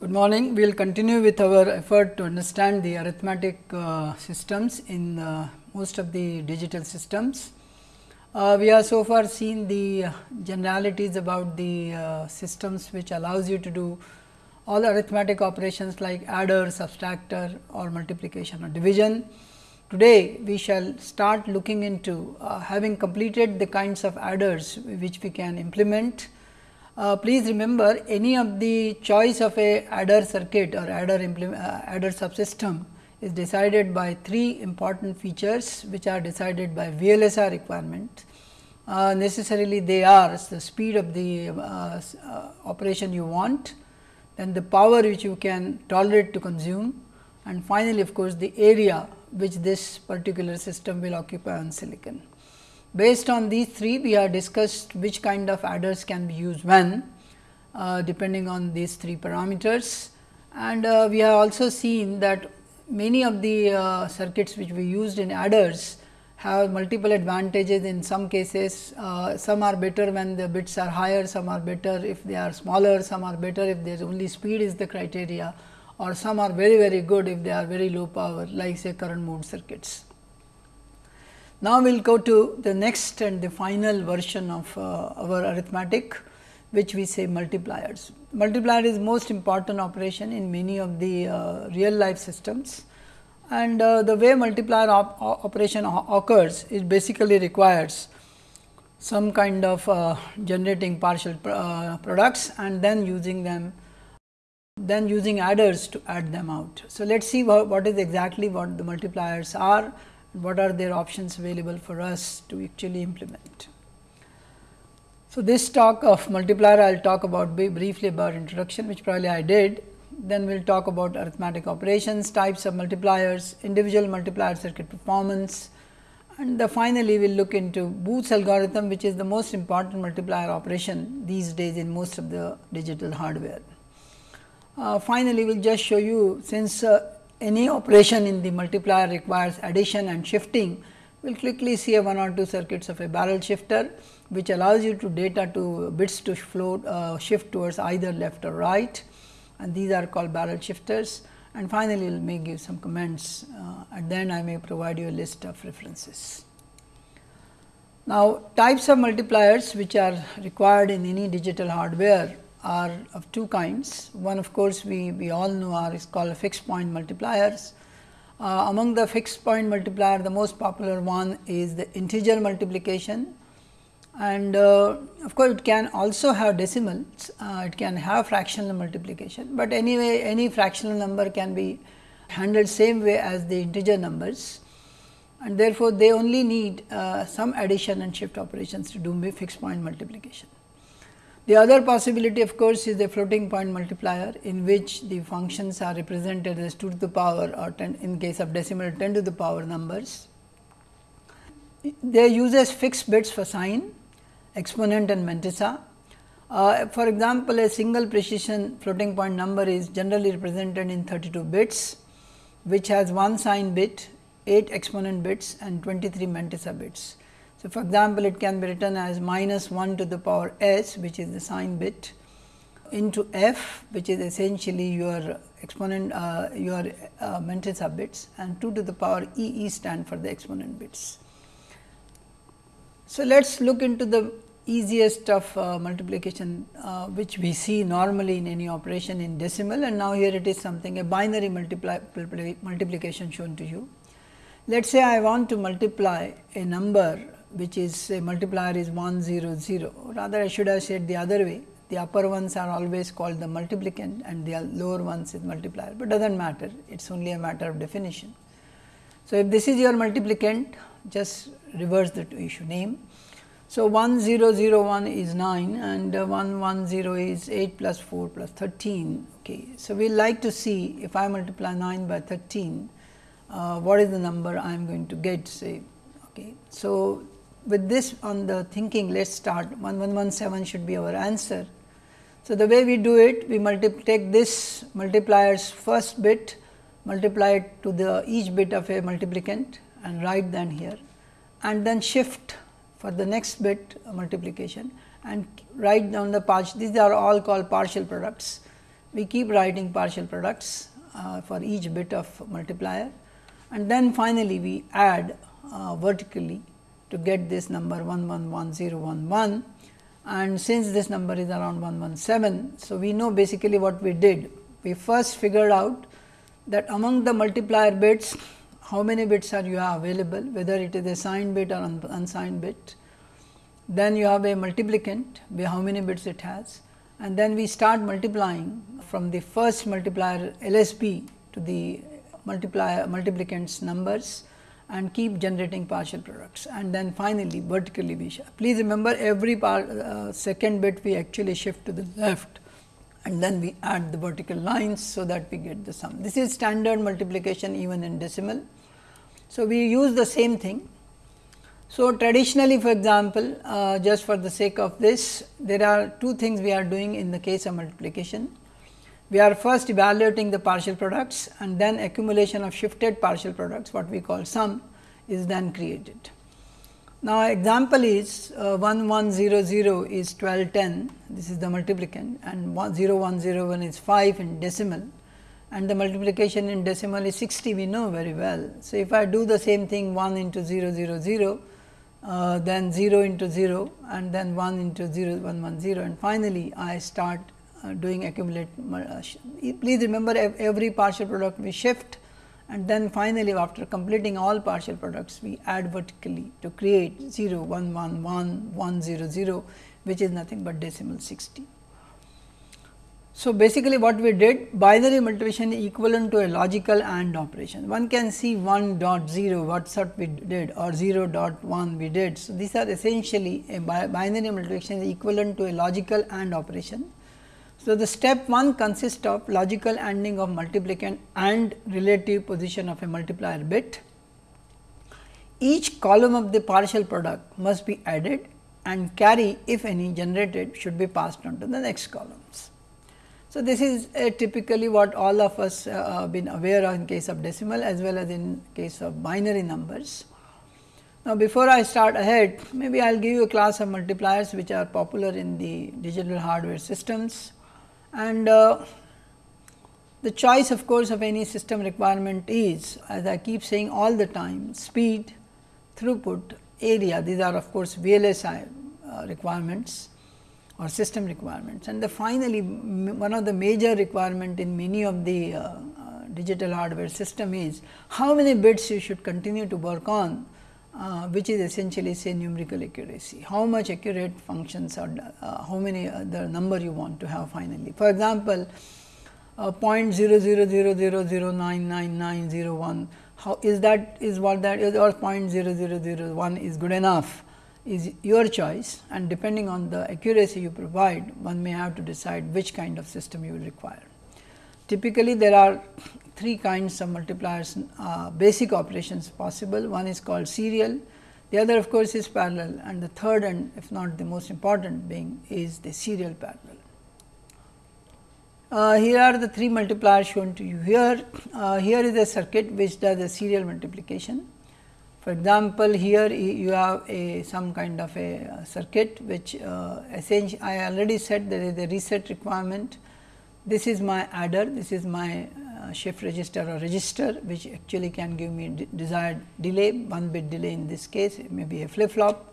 Good morning. We will continue with our effort to understand the arithmetic uh, systems in uh, most of the digital systems. Uh, we have so far seen the generalities about the uh, systems which allows you to do all arithmetic operations like adder, subtractor or multiplication or division. Today, we shall start looking into uh, having completed the kinds of adders which we can implement. Uh, please remember any of the choice of a adder circuit or adder, uh, adder subsystem is decided by three important features which are decided by VLSI requirement. Uh, necessarily they are the speed of the uh, uh, operation you want, then the power which you can tolerate to consume and finally, of course, the area which this particular system will occupy on silicon. Based on these three, we have discussed which kind of adders can be used when, uh, depending on these three parameters. And uh, we have also seen that many of the uh, circuits which we used in adders have multiple advantages in some cases. Uh, some are better when the bits are higher, some are better if they are smaller, some are better if there is only speed is the criteria or some are very very good if they are very low power like say current mode circuits. Now, we will go to the next and the final version of uh, our arithmetic which we say multipliers. Multiplier is most important operation in many of the uh, real life systems and uh, the way multiplier op operation occurs is basically requires some kind of uh, generating partial uh, products and then using them then using adders to add them out. So, let us see what is exactly what the multipliers are, what are their options available for us to actually implement. So, this talk of multiplier I will talk about briefly about introduction which probably I did. Then we will talk about arithmetic operations, types of multipliers, individual multiplier circuit performance and finally, we will look into Booth's algorithm which is the most important multiplier operation these days in most of the digital hardware. Uh, finally, we will just show you since uh, any operation in the multiplier requires addition and shifting, we will quickly see a one or two circuits of a barrel shifter, which allows you to data to bits to flow uh, shift towards either left or right and these are called barrel shifters and finally, we will may give some comments uh, and then I may provide you a list of references. Now, types of multipliers which are required in any digital hardware are of two kinds. One of course, we, we all know are is called fixed point multipliers. Uh, among the fixed point multiplier, the most popular one is the integer multiplication and uh, of course, it can also have decimals, uh, it can have fractional multiplication, but anyway any fractional number can be handled same way as the integer numbers and therefore, they only need uh, some addition and shift operations to do fixed point multiplication. The other possibility of course, is the floating point multiplier in which the functions are represented as 2 to the power or 10 in case of decimal 10 to the power numbers. They uses fixed bits for sign exponent and mantissa. Uh, for example, a single precision floating point number is generally represented in 32 bits, which has one sign bit, 8 exponent bits and 23 mantissa bits. So, for example, it can be written as minus 1 to the power s which is the sign bit into f which is essentially your exponent uh, your uh, mantissa bits and 2 to the power e e stand for the exponent bits. So, let us look into the easiest of uh, multiplication uh, which we see normally in any operation in decimal and now here it is something a binary multiplication shown to you. Let us say I want to multiply a number which is a multiplier is 1 0 0 rather I should have said the other way the upper ones are always called the multiplicand and the lower ones is multiplier, but does not matter it is only a matter of definition. So, if this is your multiplicand just reverse the issue name. So, 1 0 0 1 is 9 and uh, 1 1 0 is 8 plus 4 plus 13. Okay. So, we like to see if I multiply 9 by 13, uh, what is the number I am going to get say. Okay. So, with this on the thinking let us start 1117 should be our answer. So, the way we do it we take this multiplier's first bit multiply it to the each bit of a multiplicand and write then here. And then shift for the next bit multiplication and write down the partial these are all called partial products. We keep writing partial products uh, for each bit of multiplier. And then finally, we add uh, vertically to get this number 111011 and since this number is around 117. So, we know basically what we did. We first figured out that among the multiplier bits how many bits are you have available whether it is a signed bit or un unsigned bit. Then you have a multiplicand how many bits it has and then we start multiplying from the first multiplier LSB to the multiplier multiplicand's numbers and keep generating partial products and then finally, vertically we shift. Please remember every part, uh, second bit we actually shift to the left and then we add the vertical lines. So, that we get the sum. This is standard multiplication even in decimal. So, we use the same thing. So, traditionally for example, uh, just for the sake of this there are two things we are doing in the case of multiplication. We are first evaluating the partial products and then accumulation of shifted partial products what we call sum is then created. Now, example is uh, 1100 is 1210 this is the multiplicand and 0101 is 5 in decimal and the multiplication in decimal is 60 we know very well. So, if I do the same thing 1 into 000 uh, then 0 into 0 and then 1 into 0 110 and finally, I start doing accumulate. Uh, please remember every partial product we shift and then finally, after completing all partial products we add vertically to create 0 1 1 1 1 0 0 which is nothing but decimal 60. So, basically what we did binary multiplication is equivalent to a logical AND operation. One can see 1 dot 0 what sort we did or 0 dot 1 we did. So, these are essentially a binary multiplication equivalent to a logical AND operation so, the step 1 consists of logical ANDing of multiplicand and relative position of a multiplier bit. Each column of the partial product must be added and carry if any generated should be passed on to the next columns. So, this is typically what all of us uh, been aware of in case of decimal as well as in case of binary numbers. Now, before I start ahead maybe I will give you a class of multipliers which are popular in the digital hardware systems and uh, the choice of course of any system requirement is as I keep saying all the time speed, throughput, area these are of course VLSI uh, requirements or system requirements. And the finally, one of the major requirement in many of the uh, uh, digital hardware system is how many bits you should continue to work on uh, which is essentially say numerical accuracy. How much accurate functions are, uh, how many uh, the number you want to have finally. For example, uh, 0.0000099901, how is that is what that is or 0.0001 is good enough is your choice and depending on the accuracy you provide, one may have to decide which kind of system you will require. Typically, there are three kinds of multipliers uh, basic operations possible. One is called serial, the other of course, is parallel and the third and if not the most important being is the serial parallel. Uh, here are the three multipliers shown to you here. Uh, here is a circuit which does a serial multiplication. For example, here you have a some kind of a uh, circuit which uh, essentially I already said there is a reset requirement. This is my adder, this is my uh, shift register or register which actually can give me desired delay, 1 bit delay in this case, it may be a flip flop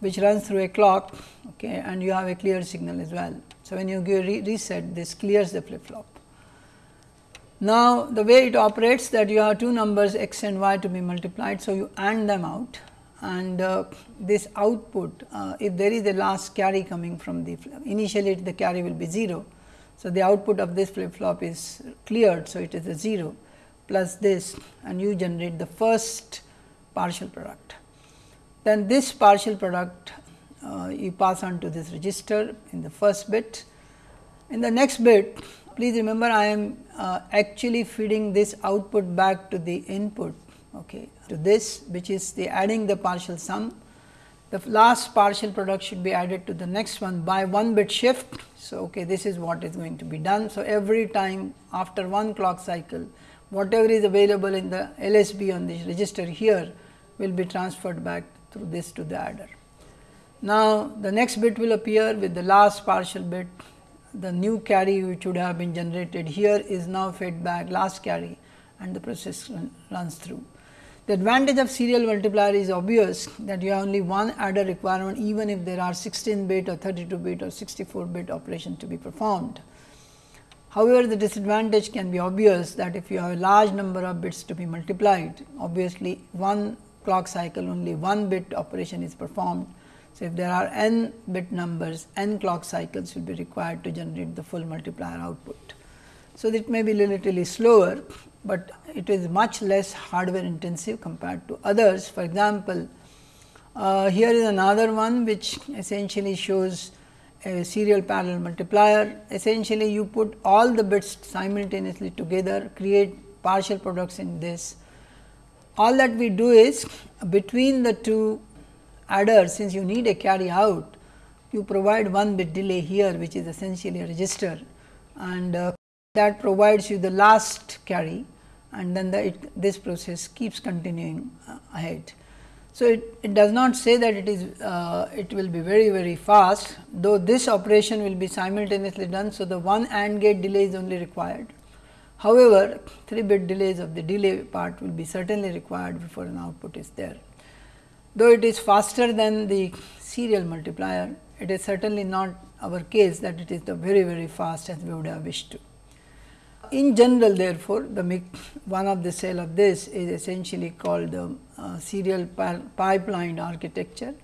which runs through a clock okay, and you have a clear signal as well. So, when you give re reset this clears the flip flop. Now, the way it operates that you have two numbers x and y to be multiplied. So, you AND them out and uh, this output uh, if there is a last carry coming from the initially the carry will be 0 so, the output of this flip flop is cleared. So, it is a 0 plus this and you generate the first partial product. Then this partial product uh, you pass on to this register in the first bit. In the next bit please remember I am uh, actually feeding this output back to the input okay, to this which is the adding the partial sum the last partial product should be added to the next one by one bit shift. So, okay, this is what is going to be done. So, every time after one clock cycle whatever is available in the LSB on this register here will be transferred back through this to the adder. Now, the next bit will appear with the last partial bit the new carry which would have been generated here is now fed back last carry and the process run, runs through. The advantage of serial multiplier is obvious that you have only one adder requirement even if there are 16 bit or 32 bit or 64 bit operation to be performed. However, the disadvantage can be obvious that if you have a large number of bits to be multiplied, obviously one clock cycle only one bit operation is performed. So, if there are n bit numbers, n clock cycles will be required to generate the full multiplier output. So, it may be relatively slower, but it is much less hardware intensive compared to others. For example, uh, here is another one which essentially shows a serial parallel multiplier. Essentially, you put all the bits simultaneously together, create partial products in this. All that we do is between the two adders, since you need a carry out, you provide one bit delay here, which is essentially a register and uh, that provides you the last carry and then the it, this process keeps continuing uh, ahead. So, it, it does not say that it is uh, it will be very very fast though this operation will be simultaneously done. So, the one AND gate delay is only required. However, 3 bit delays of the delay part will be certainly required before an output is there. Though it is faster than the serial multiplier, it is certainly not our case that it is the very very fast as we would have wished to. In general therefore, the one of the cell of this is essentially called the uh, serial pipeline architecture,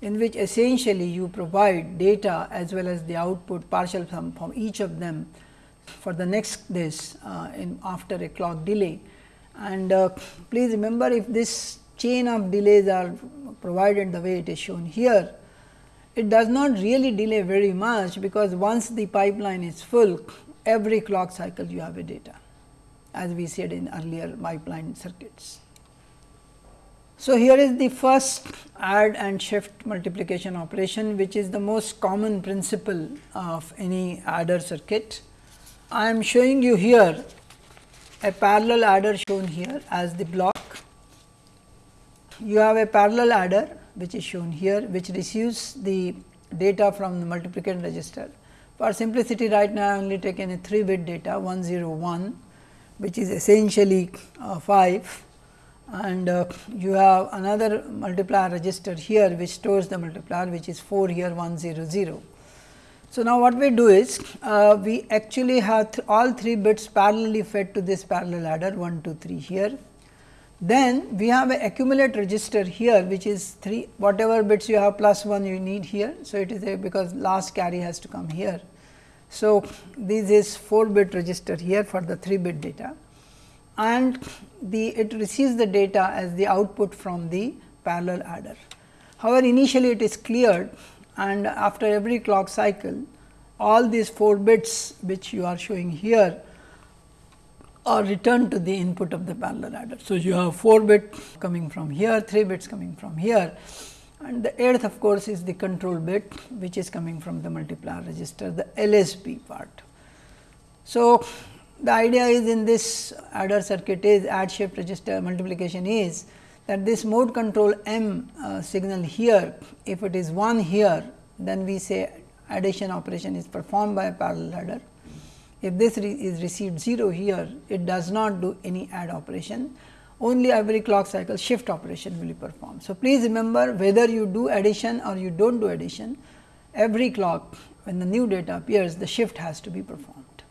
in which essentially you provide data as well as the output partial sum from each of them for the next this uh, in after a clock delay. And uh, please remember if this chain of delays are provided the way it is shown here, it does not really delay very much because once the pipeline is full every clock cycle you have a data as we said in earlier pipeline circuits. So, here is the first add and shift multiplication operation which is the most common principle of any adder circuit. I am showing you here a parallel adder shown here as the block. You have a parallel adder which is shown here which receives the data from the multiplication register for simplicity right now I have only taken a 3 bit data 101 which is essentially uh, 5 and uh, you have another multiplier register here which stores the multiplier which is 4 here 100. So, now what we do is uh, we actually have th all 3 bits parallelly fed to this parallel adder 1 2 3 here. Then we have a accumulate register here which is 3 whatever bits you have plus 1 you need here. So, it is a because last carry has to come here. So, this is 4 bit register here for the 3 bit data and the it receives the data as the output from the parallel adder. However, initially it is cleared and after every clock cycle all these 4 bits which you are showing here are returned to the input of the parallel adder. So, you have 4 bit coming from here, 3 bits coming from here and the eighth of course, is the control bit which is coming from the multiplier register the LSB part. So, the idea is in this adder circuit is add shift register multiplication is that this mode control M uh, signal here if it is 1 here then we say addition operation is performed by a parallel adder. If this re is received 0 here it does not do any add operation only every clock cycle shift operation will be performed. So, please remember whether you do addition or you do not do addition every clock when the new data appears the shift has to be performed.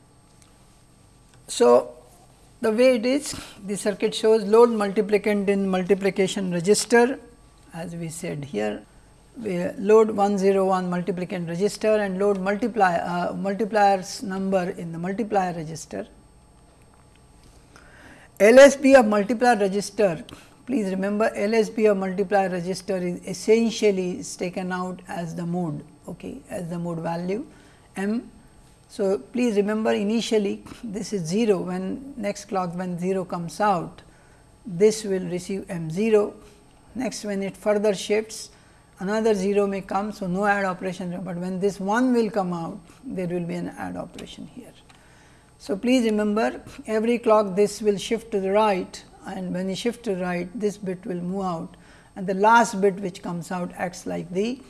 So, the way it is the circuit shows load multiplicand in multiplication register as we said here load 101 multiplicand register and load multiplier uh, multipliers number in the multiplier register LSB of multiplier register, please remember LSB of multiplier register is essentially is taken out as the mode, okay, as the mode value m. So, please remember initially this is 0 when next clock when 0 comes out, this will receive m 0. Next when it further shifts another 0 may come. So, no add operation, but when this 1 will come out there will be an add operation here. So, please remember every clock this will shift to the right and when you shift to right this bit will move out and the last bit which comes out acts like the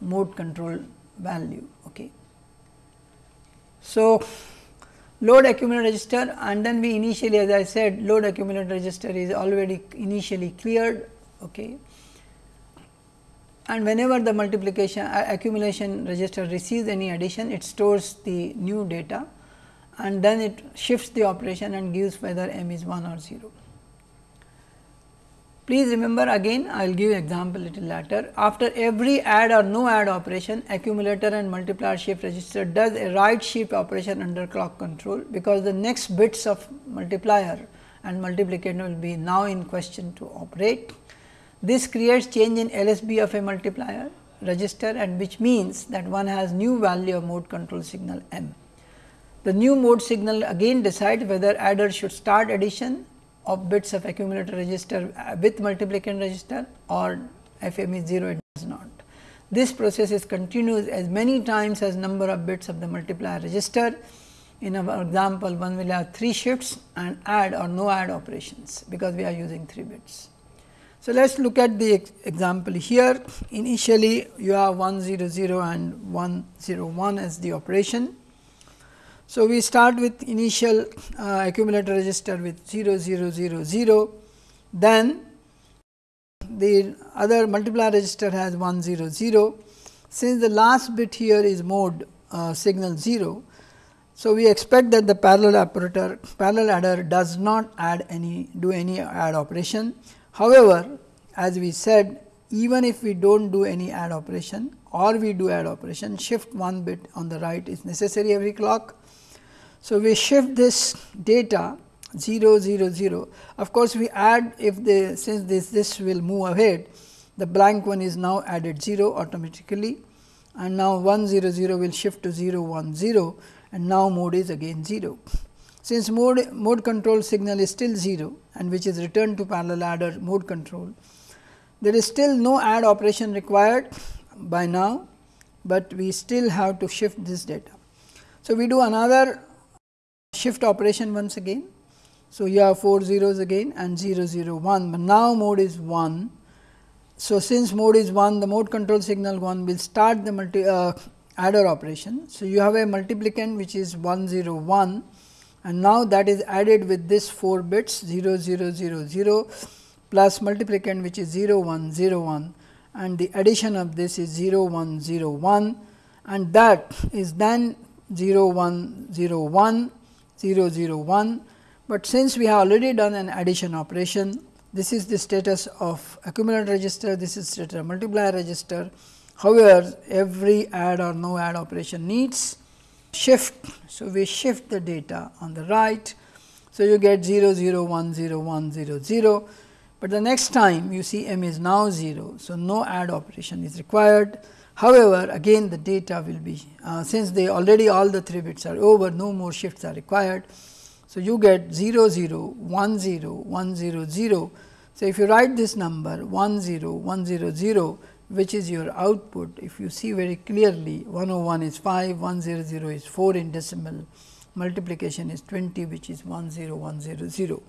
mode control value. Okay. So, load accumulator register and then we initially as I said load accumulator register is already initially cleared. Okay. And whenever the multiplication uh, accumulation register receives any addition, it stores the new data and then it shifts the operation and gives whether m is 1 or 0. Please remember again I will give example little later. After every add or no add operation accumulator and multiplier shift register does a right shift operation under clock control, because the next bits of multiplier and multiplicator will be now in question to operate. This creates change in LSB of a multiplier register and which means that one has new value of mode control signal m. The new mode signal again decides whether adder should start addition of bits of accumulator register uh, with multiplication register or FM is 0 it does not. This process is continuous as many times as number of bits of the multiplier register. In our example, one will have 3 shifts and add or no add operations, because we are using 3 bits. So, let us look at the example here. Initially, you have 1 0 0 and 1 0 1 as the operation so, we start with initial uh, accumulator register with 0 0 0 0, then the other multiplier register has 1 0 0. Since the last bit here is mode uh, signal 0, so we expect that the parallel operator parallel adder does not add any do any add operation. However, as we said even if we do not do any add operation or we do add operation shift one bit on the right is necessary every clock. So, we shift this data 0 0 0 of course, we add if the since this this will move ahead the blank one is now added 0 automatically. And now 1 0 0 will shift to 0 1 0 and now mode is again 0. Since mode, mode control signal is still 0 and which is returned to parallel adder mode control, there is still no add operation required by now, but we still have to shift this data. So, we do another shift operation once again. So, you have 4 zeros again and 0 0 1, but now mode is 1. So, since mode is 1 the mode control signal 1 will start the multi uh, adder operation. So, you have a multiplicand which is 1 0 1 and now that is added with this 4 bits 0 0 0 0 plus multiplicand which is 0 1 0 1 and the addition of this is 0 1 0 1 and that is then 0 1 0 1 0 0 1, but since we have already done an addition operation this is the status of accumulator register, this is status of multiplier register. However, every add or no add operation needs shift. So, we shift the data on the right. So, you get 0 0 1 0 1 0 0, but the next time you see m is now 0. So, no add operation is required. However, again the data will be uh, since they already all the 3 bits are over no more shifts are required. So, you get 0 0 1 0 1 0 0. So, if you write this number 1 0 1 0 0 which is your output if you see very clearly 101 is 5 100 is 4 in decimal multiplication is 20 which is 10100.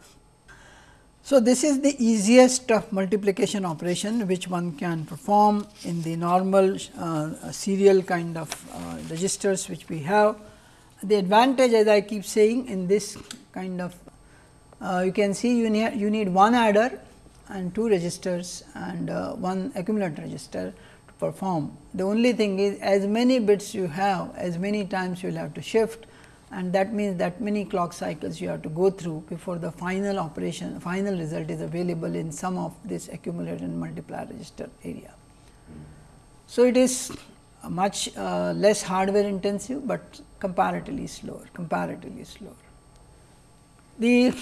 So, this is the easiest multiplication operation which one can perform in the normal uh, serial kind of uh, registers which we have. The advantage as I keep saying in this kind of uh, you can see you need, you need one adder and two registers and uh, one accumulator register to perform. The only thing is as many bits you have as many times you will have to shift and that means that many clock cycles you have to go through before the final operation final result is available in some of this accumulator and multiplier register area. So, it is much uh, less hardware intensive, but comparatively slower comparatively slower. The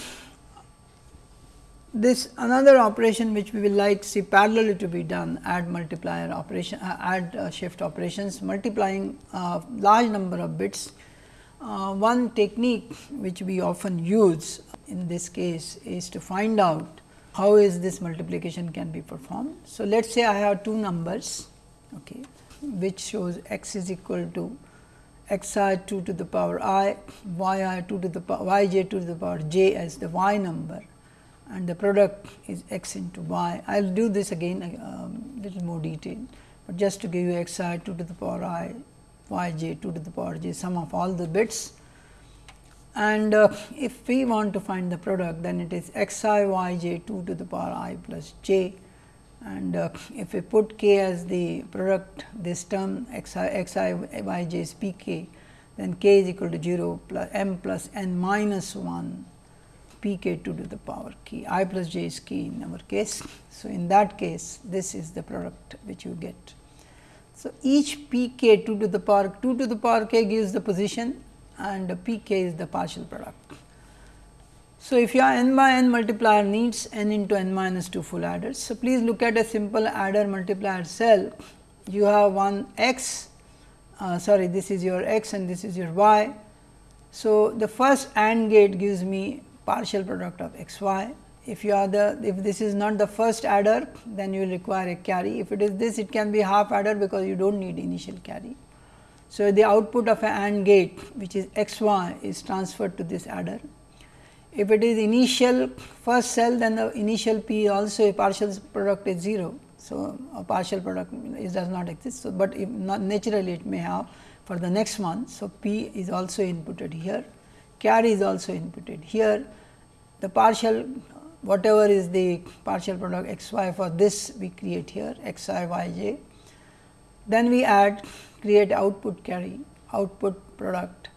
this another operation which we will like see parallelly to be done add multiplier operation uh, add uh, shift operations multiplying uh, large number of bits uh, one technique which we often use in this case is to find out how is this multiplication can be performed. So, let us say I have two numbers okay, which shows x is equal to x i 2 to the power i, y i 2 to the power y j 2 to the power j as the y number and the product is x into y. I will do this again um, little more detail, but just to give you x i 2 to the power i y j 2 to the power j sum of all the bits. And uh, if we want to find the product then it is x i y j 2 to the power i plus j. And uh, if we put k as the product this term x i x i y j is p k then k is equal to 0 plus m plus n minus 1 p k 2 to the power k i plus j is k in our case. So, in that case this is the product which you get. So, each p k 2 to the power 2 to the power k gives the position and p k is the partial product. So, if your n by n multiplier needs n into n minus 2 full adders. So, please look at a simple adder multiplier cell. You have one x, uh, sorry this is your x and this is your y. So, the first AND gate gives me partial product of x y. If you are the if this is not the first adder then you will require a carry. If it is this it can be half adder because you do not need initial carry. So, the output of an AND gate which is x y is transferred to this adder. If it is initial first cell then the initial p also a partial product is 0. So, a partial product is does not exist. So, but naturally it may have for the next one. So, p is also inputted here, carry is also inputted here. The partial whatever is the partial product x y for this we create here x i y j. Then we add create output carry output product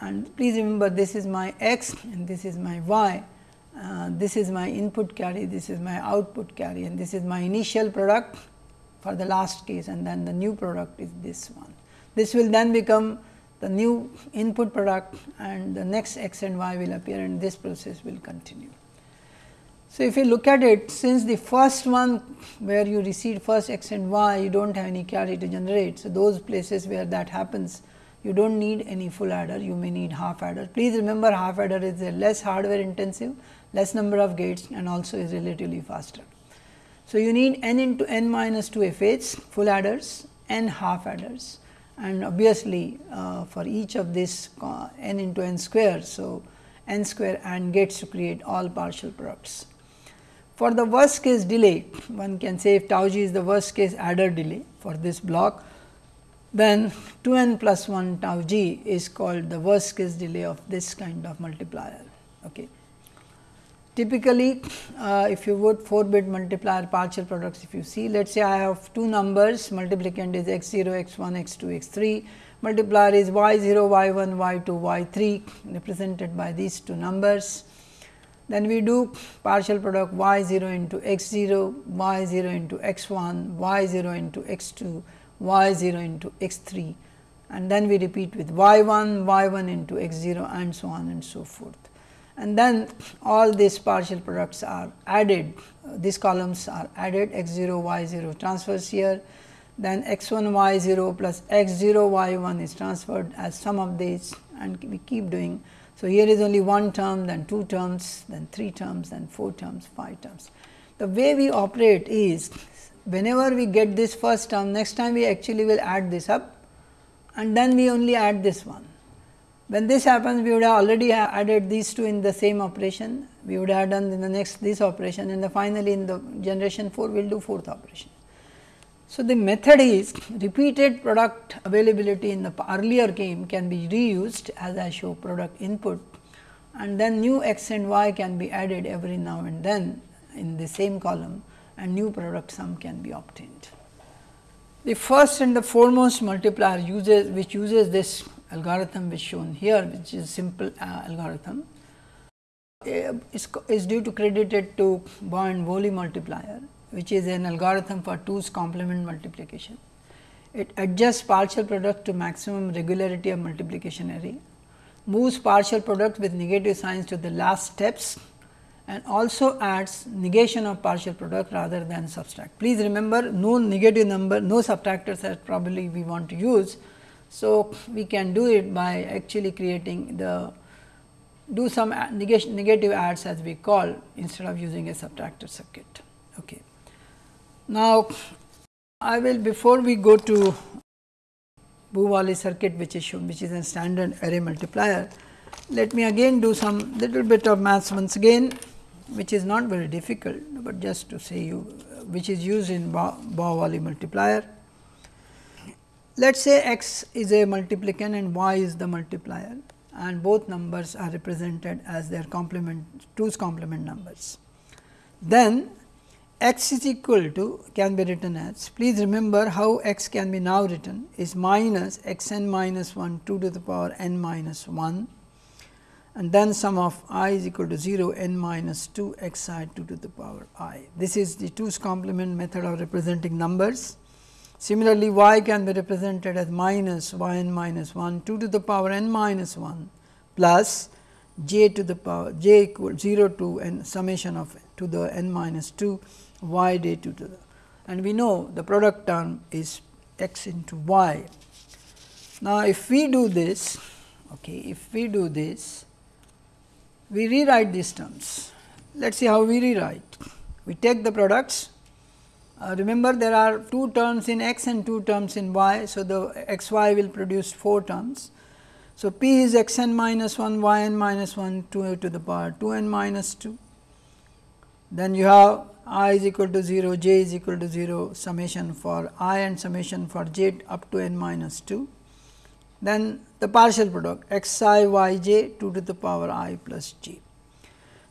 and please remember this is my x and this is my y. Uh, this is my input carry, this is my output carry and this is my initial product for the last case and then the new product is this one. This will then become the new input product and the next x and y will appear and this process will continue. So, if you look at it since the first one where you receive first x and y you do not have any carry to generate. So, those places where that happens you do not need any full adder you may need half adder. Please remember half adder is a less hardware intensive less number of gates and also is relatively faster. So, you need n into n minus 2 FH full adders and half adders and obviously, uh, for each of this uh, n into n square. So, n square and gates to create all partial products. For the worst case delay, one can say if tau g is the worst case adder delay for this block, then 2 n plus 1 tau g is called the worst case delay of this kind of multiplier. Okay. Typically, uh, if you would 4 bit multiplier partial products, if you see, let us say I have two numbers, multiplicand is x 0, x 1, x 2, x 3, multiplier is y 0, y 1, y 2, y 3 represented by these two numbers. Then we do partial product y 0 into x 0, y 0 into x 1, y 0 into x 2, y 0 into x 3 and then we repeat with y 1, y 1 into x 0 and so on and so forth. And then all these partial products are added, these columns are added x 0, y 0 transfers here, then x 1 y 0 plus x 0 y 1 is transferred as sum of these and we keep doing so, here is only one term, then two terms, then three terms, then four terms, five terms. The way we operate is whenever we get this first term, next time we actually will add this up and then we only add this one. When this happens, we would have already added these two in the same operation, we would have done in the next this operation and the finally, in the generation 4 we will do fourth operation. So, the method is repeated product availability in the earlier game can be reused as I show product input and then new x and y can be added every now and then in the same column and new product sum can be obtained. The first and the foremost multiplier uses which uses this algorithm which shown here which is simple uh, algorithm uh, is, is due to credited to Baugh-Wooley multiplier which is an algorithm for 2's complement multiplication. It adjusts partial product to maximum regularity of multiplication array, moves partial product with negative signs to the last steps and also adds negation of partial product rather than subtract. Please remember no negative number, no subtractors that probably we want to use. So, we can do it by actually creating the do some negation, negative adds as we call instead of using a subtractor circuit. Okay. Now, I will before we go to Boole circuit which is shown which is a standard array multiplier. Let me again do some little bit of maths once again which is not very difficult, but just to say you which is used in Boole multiplier. Let us say x is a multiplicand and y is the multiplier and both numbers are represented as their complement 2's complement numbers. Then x is equal to can be written as please remember how x can be now written is minus x n minus 1 2 to the power n minus 1 and then sum of i is equal to 0 n minus 2 x i 2 to the power i. This is the 2's complement method of representing numbers. Similarly, y can be represented as minus y n minus 1 2 to the power n minus 1 plus j to the power j equal 0 to n summation of to the n minus 2 y 2 to the and we know the product term is x into y. Now, if we do this okay, if we do this we rewrite these terms. Let us see how we rewrite. We take the products. Uh, remember there are two terms in x and two terms in y. So, the x y will produce 4 terms. So, p is x n minus 1 y n minus 1 2 to the power 2 n minus 2. Then you have i is equal to 0, j is equal to 0 summation for i and summation for j up to n minus 2 then the partial product x i y j 2 to the power i plus j.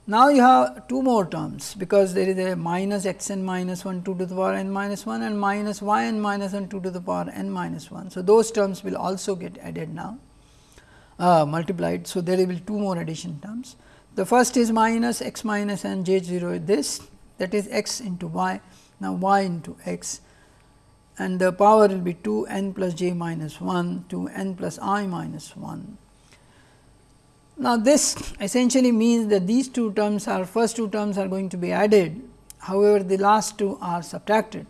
Now, you have two more terms because there is a minus x n minus 1 2 to the power n minus 1 and minus y n minus 1 2 to the power n minus 1. So, those terms will also get added now uh, multiplied. So, there will be two more addition terms. The first is minus x minus n j 0 this that is x into y now y into x and the power will be 2 n plus j minus 1 to n plus i minus 1. Now, this essentially means that these two terms are first two terms are going to be added, however, the last two are subtracted.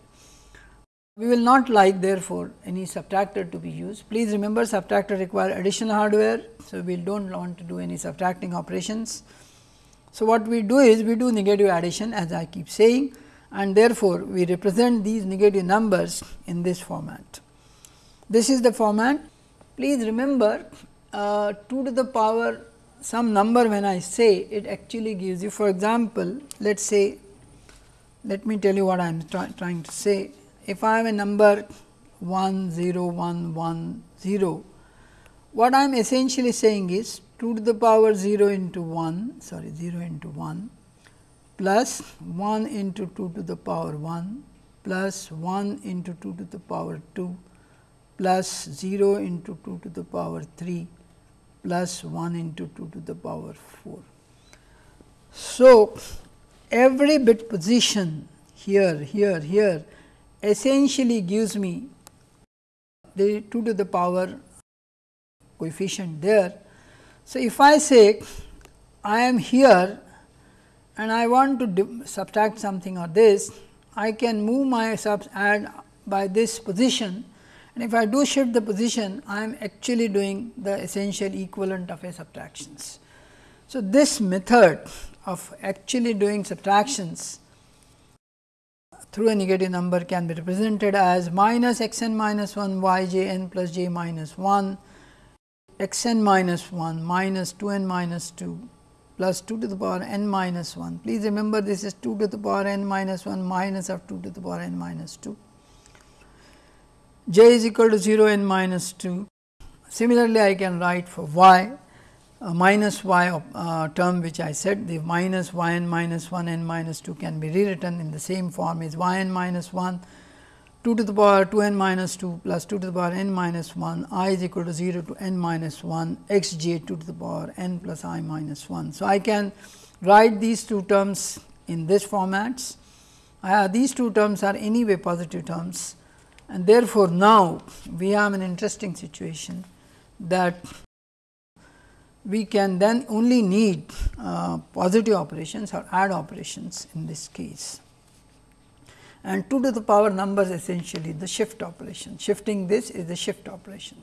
We will not like therefore, any subtractor to be used. Please remember subtractor require additional hardware. So, we do not want to do any subtracting operations. So, what we do is we do negative addition as I keep saying and therefore, we represent these negative numbers in this format. This is the format. Please remember uh, 2 to the power some number when I say it actually gives you for example, let us say let me tell you what I am try, trying to say. If I have a number 1 0 1 1 0, what I am essentially saying is 2 to the power 0 into 1 sorry 0 into 1 plus 1 into 2 to the power 1 plus 1 into 2 to the power 2 plus 0 into 2 to the power 3 plus 1 into 2 to the power 4. So, every bit position here, here, here essentially gives me the 2 to the power coefficient there. So, if I say I am here and I want to subtract something or this, I can move my subs add by this position and if I do shift the position, I am actually doing the essential equivalent of a subtractions. So, this method of actually doing subtractions through a negative number can be represented as minus x n minus 1 y j n plus j minus 1 x n minus 1 minus 2 n minus 2 plus 2 to the power n minus 1. Please remember this is 2 to the power n minus 1 minus of 2 to the power n minus 2. J is equal to 0 n minus 2. Similarly, I can write for y uh, minus y uh, term which I said the minus y n minus 1 n minus 2 can be rewritten in the same form is y n minus 1 2 to the power 2 n minus 2 plus 2 to the power n minus 1 i is equal to 0 to n minus 1 x j 2 to the power n plus i minus 1. So, I can write these two terms in this formats. Uh, these two terms are anyway positive terms and therefore, now we have an interesting situation that we can then only need uh, positive operations or add operations in this case and 2 to the power numbers essentially the shift operation. Shifting this is the shift operation.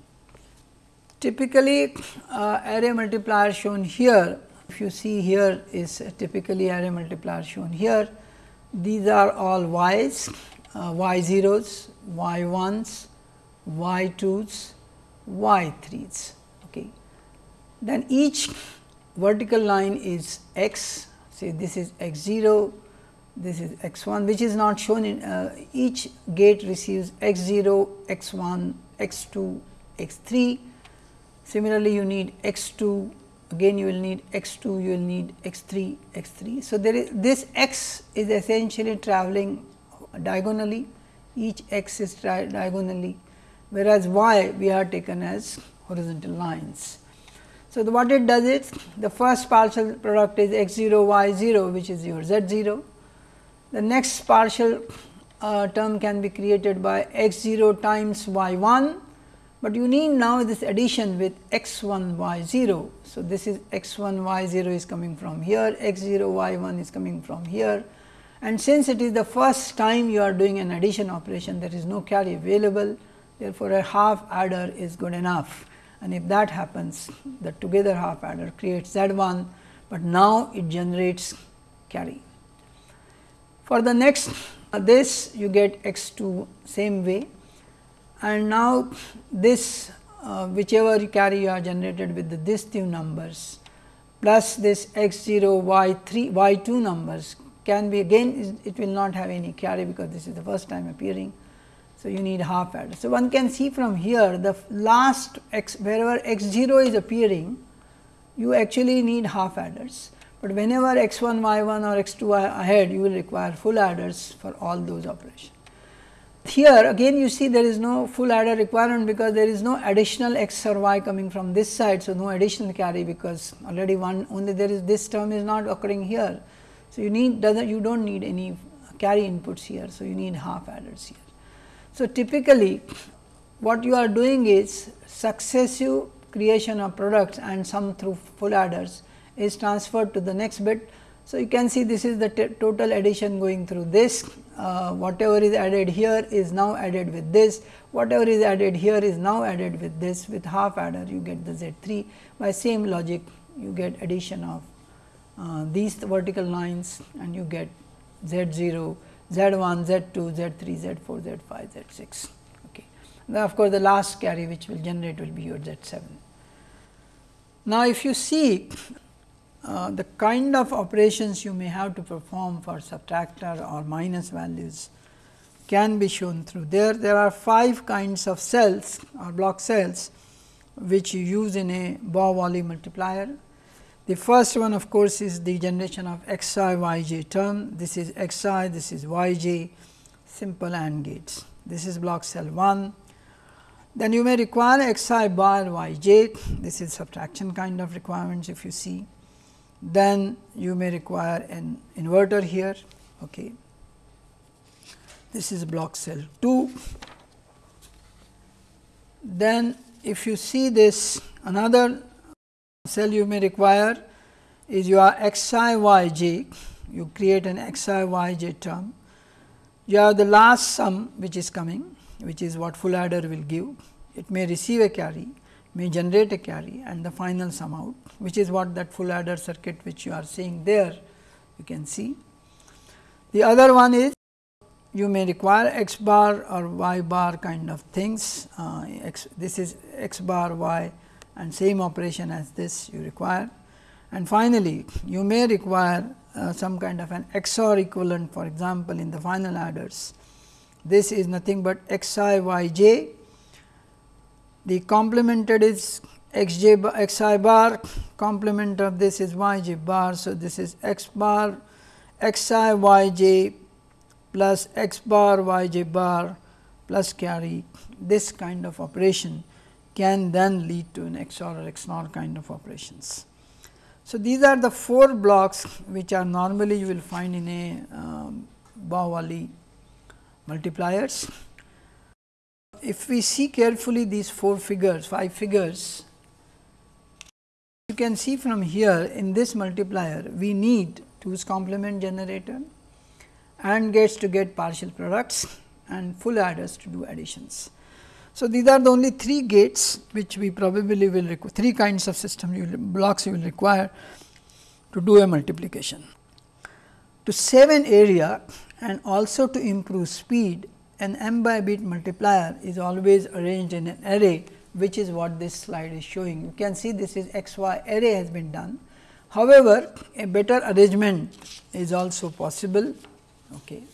Typically, uh, array multiplier shown here, if you see here is typically array multiplier shown here. These are all y's, uh, y zeros, y ones, y twos, y threes. Okay. Then each vertical line is x, say this is x 0, this is x 1 which is not shown in uh, each gate receives x 0, x 1, x 2 x 3. Similarly, you need x 2 again you will need x 2 you will need x 3 x 3. So, there is this x is essentially travelling diagonally each x is diagonally whereas y we are taken as horizontal lines. So, the what it does is the first partial product is x 0 y 0 which is your z 0. The next partial uh, term can be created by x 0 times y 1, but you need now this addition with x 1 y 0. So, this is x 1 y 0 is coming from here, x 0 y 1 is coming from here and since it is the first time you are doing an addition operation there is no carry available. Therefore, a half adder is good enough. And if that happens the together half adder creates Z 1, but now it generates carry. For the next uh, this you get x 2 same way. And now this uh, whichever carry you are generated with the, this two numbers plus this x 0 y 3 y 2 numbers can be again it will not have any carry because this is the first time appearing so, you need half adder. So, one can see from here the last x wherever x 0 is appearing you actually need half adders, but whenever x 1 y 1 or x 2 are ahead you will require full adders for all those operations. Here again you see there is no full adder requirement because there is no additional x or y coming from this side. So, no additional carry because already one only there is this term is not occurring here. So, you need doesn't you do not need any carry inputs here. So, you need half adders here. So, typically what you are doing is successive creation of products and some through full adders is transferred to the next bit. So, you can see this is the total addition going through this uh, whatever is added here is now added with this whatever is added here is now added with this with half adder you get the Z 3 by same logic you get addition of these vertical lines and you get Z 0 Z 1, Z 2, Z 3, Z 4, Z 5, Z 6. Okay. Now, of course, the last carry which will generate will be your Z 7. Now, if you see uh, the kind of operations you may have to perform for subtractor or minus values can be shown through there. There are 5 kinds of cells or block cells which you use in a Baugh-Wooley multiplier the first one of course, is the generation of x i y j term. This is x i, this is y j, simple AND gates. This is block cell 1. Then you may require x i bar y j, this is subtraction kind of requirements if you see. Then you may require an inverter here. Okay. This is block cell 2. Then if you see this another cell you may require is your x i y j, you create an x i y j term. You have the last sum which is coming, which is what full adder will give. It may receive a carry, may generate a carry and the final sum out, which is what that full adder circuit which you are seeing there, you can see. The other one is you may require x bar or y bar kind of things, uh, x, this is x bar y and same operation as this you require. And finally, you may require uh, some kind of an XOR equivalent for example, in the final adders. This is nothing but x i y j, the complemented is x j bar, x i bar, complement of this is y j bar. So, this is x bar x i y j plus x bar y j bar plus carry this kind of operation can then lead to an XOR or XNOR kind of operations. So, these are the four blocks which are normally you will find in a um, Baugh-Wooley multipliers. If we see carefully these four figures, five figures, you can see from here in this multiplier we need 2's complement generator and gates to get partial products and full adders to do additions. So, these are the only three gates which we probably will require, three kinds of system you will, blocks you will require to do a multiplication. To save an area and also to improve speed, an m by bit multiplier is always arranged in an array which is what this slide is showing. You can see this is x y array has been done. However, a better arrangement is also possible okay,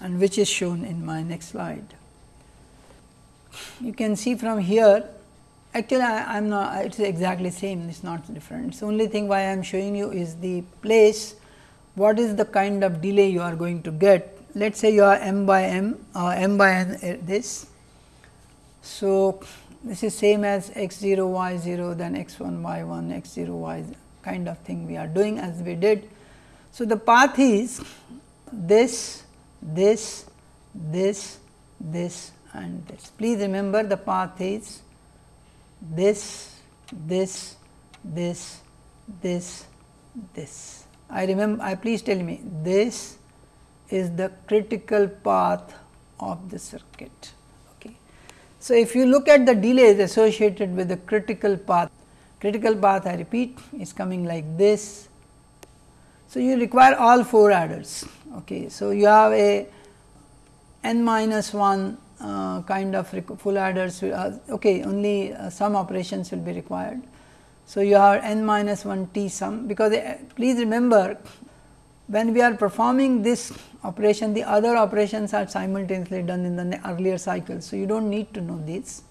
and which is shown in my next slide. You can see from here actually I am not it is exactly same it is not different. It is only thing why I am showing you is the place what is the kind of delay you are going to get. Let us say you are m by m uh, m by n uh, this. So, this is same as x 0 y 0 then x 1 y 1 x 0 y kind of thing we are doing as we did. So, the path is this, this, this, this and this. Please remember the path is this, this, this, this, this. I remember, I please tell me this is the critical path of the circuit. Okay. So, if you look at the delays associated with the critical path, critical path I repeat is coming like this. So, you require all 4 adders. Okay. So, you have a n minus 1 uh, kind of full adders uh, okay only uh, some operations will be required. So, you have n minus 1 t sum because uh, please remember when we are performing this operation the other operations are simultaneously done in the earlier cycle. So, you do not need to know this.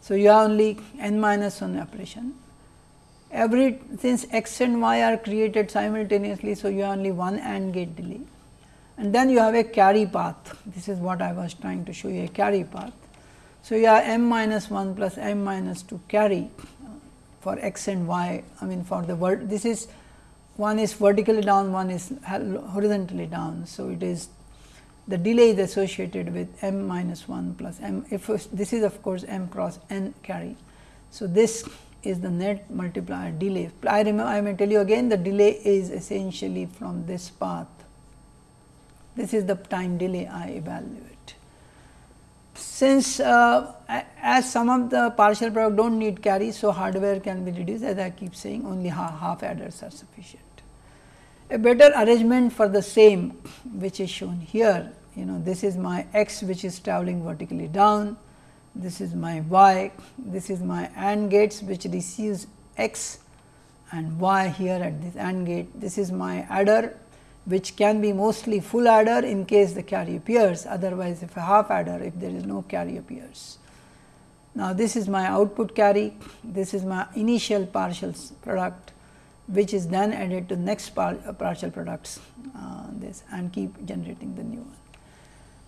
So, you have only n minus 1 operation every since x and y are created simultaneously. So, you have only one AND gate delay and then you have a carry path. This is what I was trying to show you a carry path. So, you have m minus 1 plus m minus 2 carry uh, for x and y. I mean for the word this is one is vertically down, one is horizontally down. So, it is the delay is associated with m minus 1 plus m if this is of course m cross n carry. So, this is the net multiplier delay. I remember I may tell you again the delay is essentially from this path this is the time delay I evaluate. Since uh, as some of the partial product do not need carry, so hardware can be reduced. As I keep saying only half, half adders are sufficient. A better arrangement for the same which is shown here, you know this is my x which is traveling vertically down, this is my y, this is my AND gates which receives x and y here at this AND gate, this is my adder which can be mostly full adder in case the carry appears, otherwise if a half adder if there is no carry appears. Now, this is my output carry, this is my initial partial product which is then added to next par uh, partial products uh, this and keep generating the new one.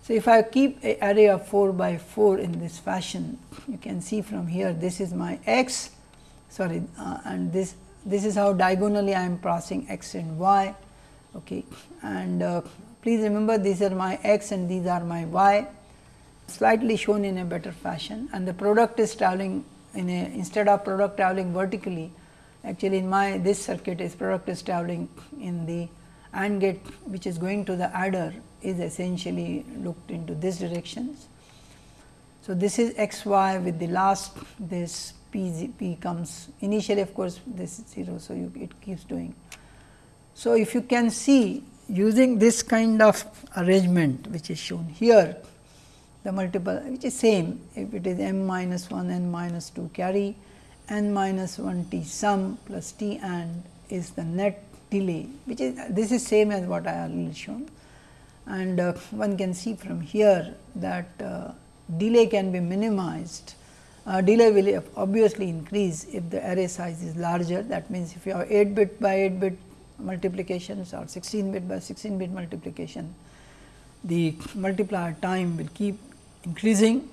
So, if I keep a array of 4 by 4 in this fashion, you can see from here this is my x sorry uh, and this this is how diagonally I am passing x and y Okay. And uh, please remember these are my x and these are my y slightly shown in a better fashion and the product is traveling in a instead of product traveling vertically actually in my this circuit is product is traveling in the AND gate which is going to the adder is essentially looked into this directions. So, this is x y with the last this p, z, p comes initially of course, this is 0. So, you, it keeps doing so, if you can see using this kind of arrangement which is shown here the multiple which is same if it is m minus 1 n minus 2 carry n minus 1 t sum plus t and is the net delay which is this is same as what I already shown. And uh, one can see from here that uh, delay can be minimized. Uh, delay will obviously increase if the array size is larger. That means if you have 8 bit by 8 bit multiplications or 16 bit by 16 bit multiplication, the multiplier time will keep increasing.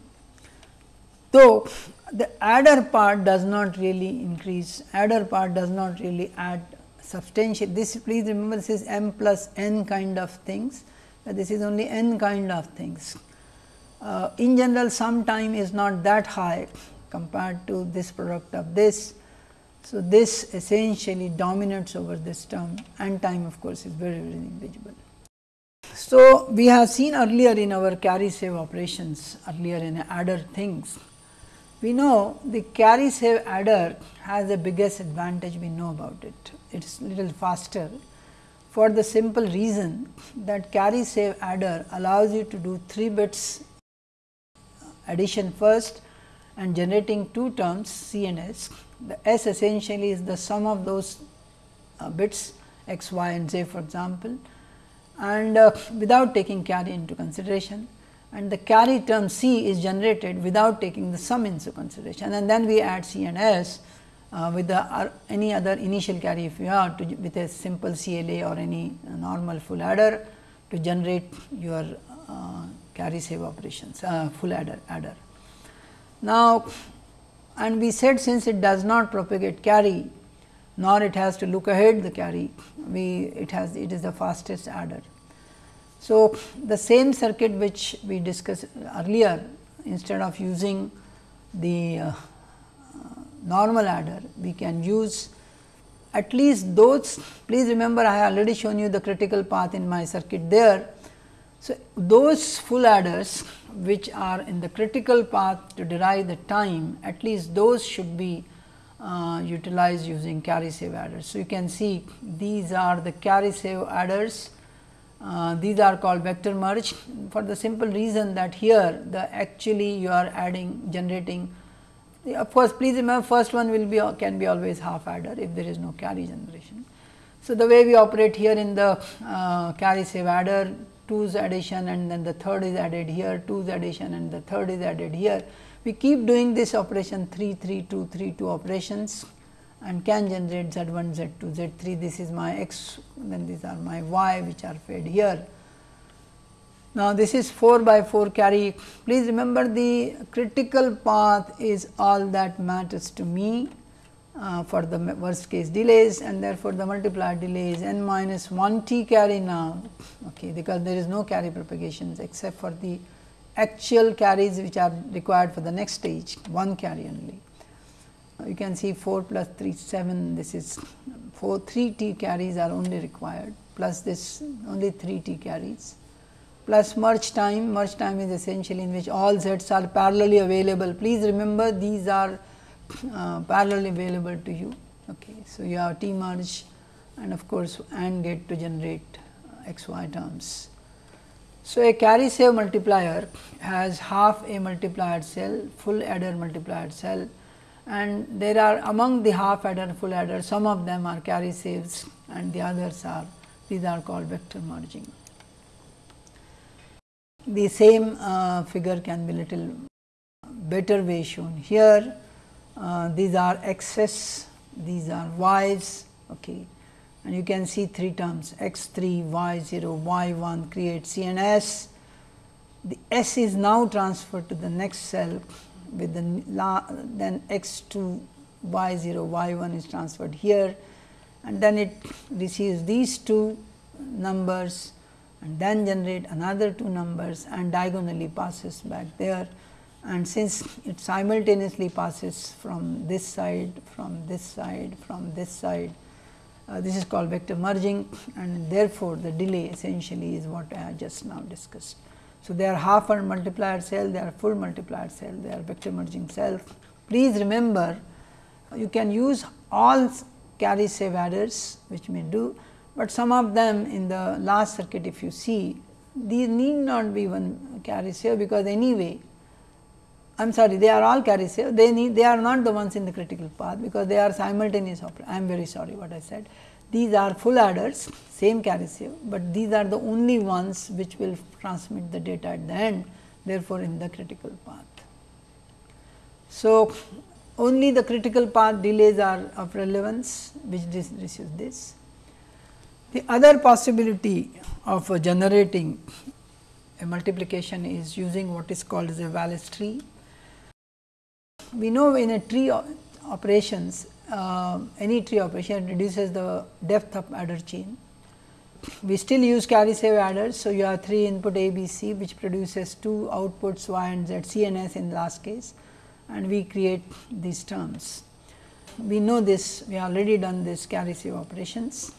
Though the adder part does not really increase, adder part does not really add substantial. This please remember this is m plus n kind of things, this is only n kind of things. Uh, in general, some time is not that high compared to this product of this so, this essentially dominates over this term and time of course, is very very negligible. So, we have seen earlier in our carry save operations earlier in adder things. We know the carry save adder has the biggest advantage we know about it. It is little faster for the simple reason that carry save adder allows you to do 3 bits addition first and generating two terms C and S the S essentially is the sum of those uh, bits x, y and z for example and uh, without taking carry into consideration and the carry term C is generated without taking the sum into consideration and then we add C and S uh, with the uh, any other initial carry if you are to with a simple CLA or any normal full adder to generate your uh, carry save operations uh, full adder adder. Now, and we said since it does not propagate carry nor it has to look ahead the carry we it has it is the fastest adder. So, the same circuit which we discussed earlier instead of using the uh, normal adder we can use at least those please remember I have already shown you the critical path in my circuit there. So, those full adders which are in the critical path to derive the time at least those should be uh, utilized using carry save adders. So, you can see these are the carry save adders uh, these are called vector merge for the simple reason that here the actually you are adding generating of course, please remember first one will be can be always half adder if there is no carry generation. So, the way we operate here in the uh, carry save adder 2's addition and then the third is added here 2's addition and the third is added here. We keep doing this operation 3 3 2 3 2 operations and can generate z 1 z 2 z 3 this is my x then these are my y which are fed here. Now, this is 4 by 4 carry please remember the critical path is all that matters to me uh, for the worst case delays and therefore, the multiplier delay is n minus 1 t carry now. Okay, because there is no carry propagations except for the actual carries which are required for the next stage one carry only. You can see 4 plus 3 7 this is 4 3 t carries are only required plus this only 3 t carries. Plus merge time merge time is essentially in which all z's are parallelly available. Please remember these are uh, parallelly available to you okay so you have t merge and of course and get to generate uh, x y terms so a carry save multiplier has half a multiplier cell full adder multiplier cell and there are among the half adder full adder some of them are carry saves and the others are these are called vector merging. The same uh, figure can be little better way shown here. Uh, these are x's, these are y's okay. and you can see three terms x 3, y 0, y 1 create C and S. The S is now transferred to the next cell with the la, then x 2 y 0 y 1 is transferred here and then it receives these two numbers and then generate another two numbers and diagonally passes back there and since it simultaneously passes from this side from this side from this side uh, this is called vector merging and therefore, the delay essentially is what I have just now discussed. So, they are half a multiplier cell, they are full multiplier cell, they are vector merging cells. Please remember you can use all carry save adders which may do, but some of them in the last circuit if you see these need not be one carry save because anyway I am sorry they are all carry save they need they are not the ones in the critical path because they are simultaneous I am very sorry what I said these are full adders same carry save, but these are the only ones which will transmit the data at the end therefore, in the critical path. So, only the critical path delays are of relevance which this, this this. The other possibility of generating a multiplication is using what is called as a Wallace tree. We know in a tree operations uh, any tree operation reduces the depth of adder chain. We still use carry save adders. So, you have 3 input A, B, C which produces 2 outputs y and z, C and S in last case and we create these terms. We know this, we already done this carry save operations.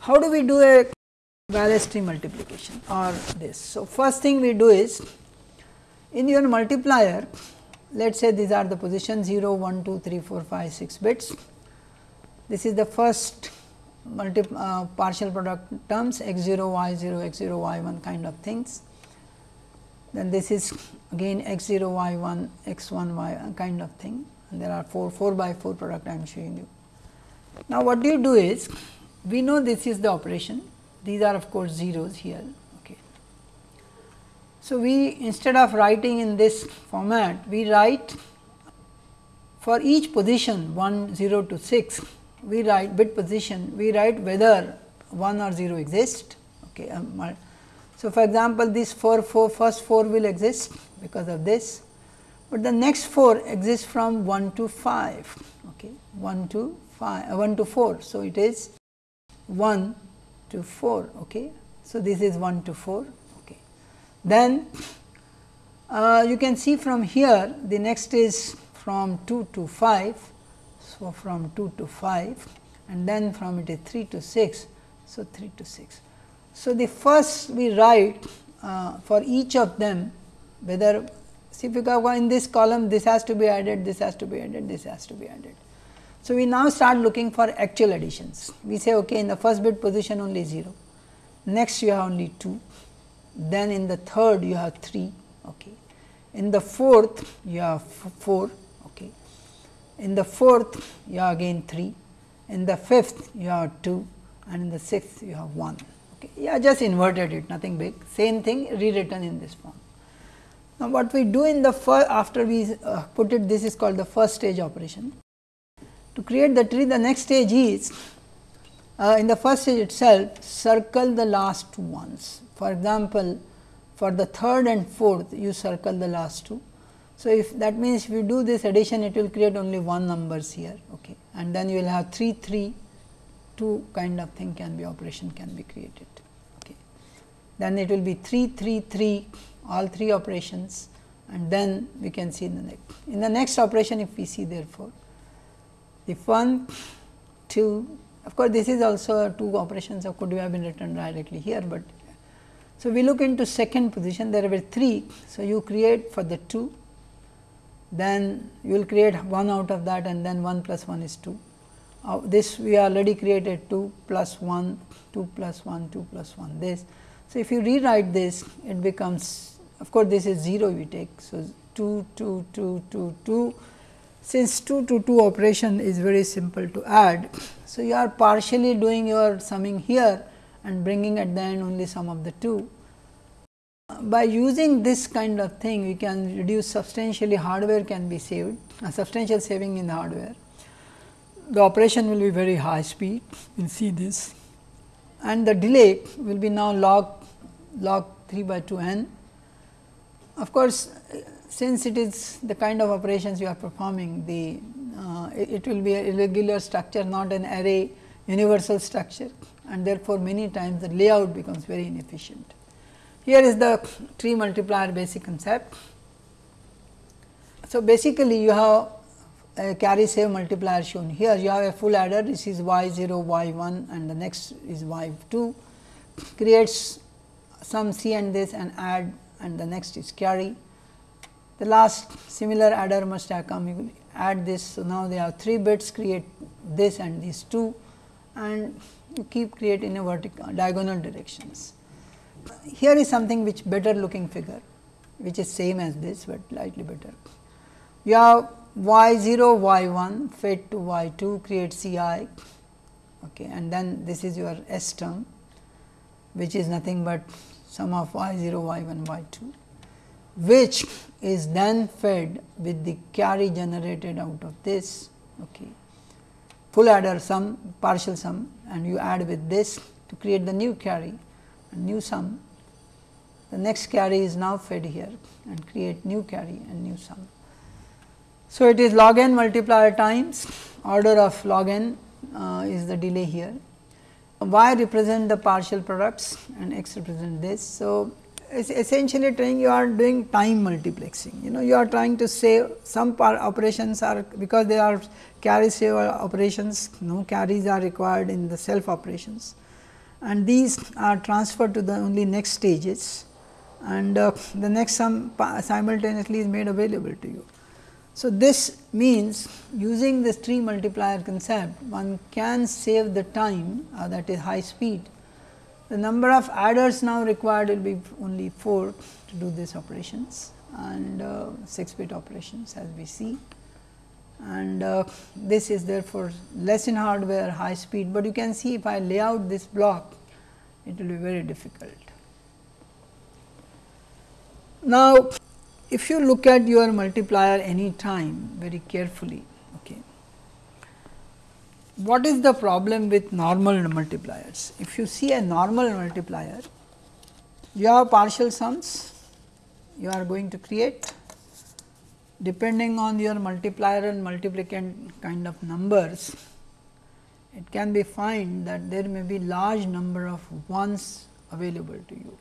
How do we do a Wallace tree multiplication or this? So, first thing we do is in your multiplier let us say these are the positions 0, 1, 2, 3, 4, 5, 6 bits. This is the first multi uh, partial product terms x 0, y 0, x 0, y 1 kind of things. Then this is again x 0, y 1, x 1, y kind of thing. And there are 4, 4 by 4 product I am showing you. Now, what do you do is we know this is the operation, these are of course zeros here. So, we instead of writing in this format, we write for each position 1 0 to 6, we write bit position, we write whether 1 or 0 exist. Okay. Um, so, for example, this 4, 4 first 4 will exist because of this, but the next 4 exists from 1 to 5, okay, 1 to 5, uh, 1 to 4. So, it is 1 to 4. Okay. So, this is 1 to 4. Then uh, you can see from here the next is from 2 to 5. So, from 2 to 5 and then from it is 3 to 6. So, 3 to 6. So, the first we write uh, for each of them whether see if you go in this column this has to be added, this has to be added, this has to be added. So, we now start looking for actual additions. We say okay in the first bit position only 0, next you have only 2, then in the third you have 3, okay. in the fourth you have 4, okay. in the fourth you have again 3, in the fifth you have 2 and in the sixth you have 1. Okay. Yeah, just inverted it nothing big same thing rewritten in this form. Now, what we do in the first after we uh, put it this is called the first stage operation. To create the tree the next stage is uh, in the first stage itself circle the last ones. For example, for the third and fourth you circle the last two. So, if that means if you do this addition it will create only one numbers here okay. and then you will have 3 3 2 kind of thing can be operation can be created. Okay. Then it will be 3 3 3 all three operations and then we can see in the next. In the next operation if we see therefore, if 1 2 of course, this is also two operations or could have been written directly here, but so we look into second position there were 3. So, you create for the 2 then you will create 1 out of that and then 1 plus 1 is 2. Uh, this we already created 2 plus 1, 2 plus 1, 2 plus 1 this. So, if you rewrite this it becomes of course, this is 0 we take. So, 2, 2, 2, 2, 2 since 2 to 2 operation is very simple to add. So, you are partially doing your summing here and bringing at the end only sum of the 2. By using this kind of thing, we can reduce substantially hardware can be saved, a substantial saving in the hardware. The operation will be very high speed, you will see this and the delay will be now log log 3 by 2 n. Of course, since it is the kind of operations you are performing, the uh, it will be a irregular structure, not an array universal structure and therefore, many times the layout becomes very inefficient. Here is the tree multiplier basic concept. So, basically you have a carry save multiplier shown here, you have a full adder, this is y 0, y 1 and the next is y 2, creates some C and this and add and the next is carry. The last similar adder must have come. You add this. So, now they have 3 bits. Create this and these 2 and you keep creating in a vertical uh, diagonal directions. Here is something which better looking figure which is same as this, but slightly better. You have y 0 y 1 fed to y 2 create C i okay, and then this is your S term which is nothing but sum of y 0 y 1 y 2 which is then fed with the carry generated out of this okay. Full adder sum partial sum and you add with this to create the new carry and new sum. The next carry is now fed here and create new carry and new sum. So, it is log n multiplier times order of log n uh, is the delay here. Y represent the partial products and x represent this. So, essentially trying you are doing time multiplexing you know you are trying to save some operations are because they are carry save operations no carries are required in the self operations. And these are transferred to the only next stages. And uh, the next sum simultaneously is made available to you. So, this means using this tree multiplier concept one can save the time uh, that is high speed. The number of adders now required will be only 4 to do these operations. And uh, 6 bit operations as we see and uh, this is therefore less in hardware high speed, but you can see if I lay out this block it will be very difficult. Now, if you look at your multiplier any time very carefully, okay, what is the problem with normal multipliers? If you see a normal multiplier, you have partial sums you are going to create depending on your multiplier and multiplicand kind of numbers, it can be find that there may be large number of ones available to you.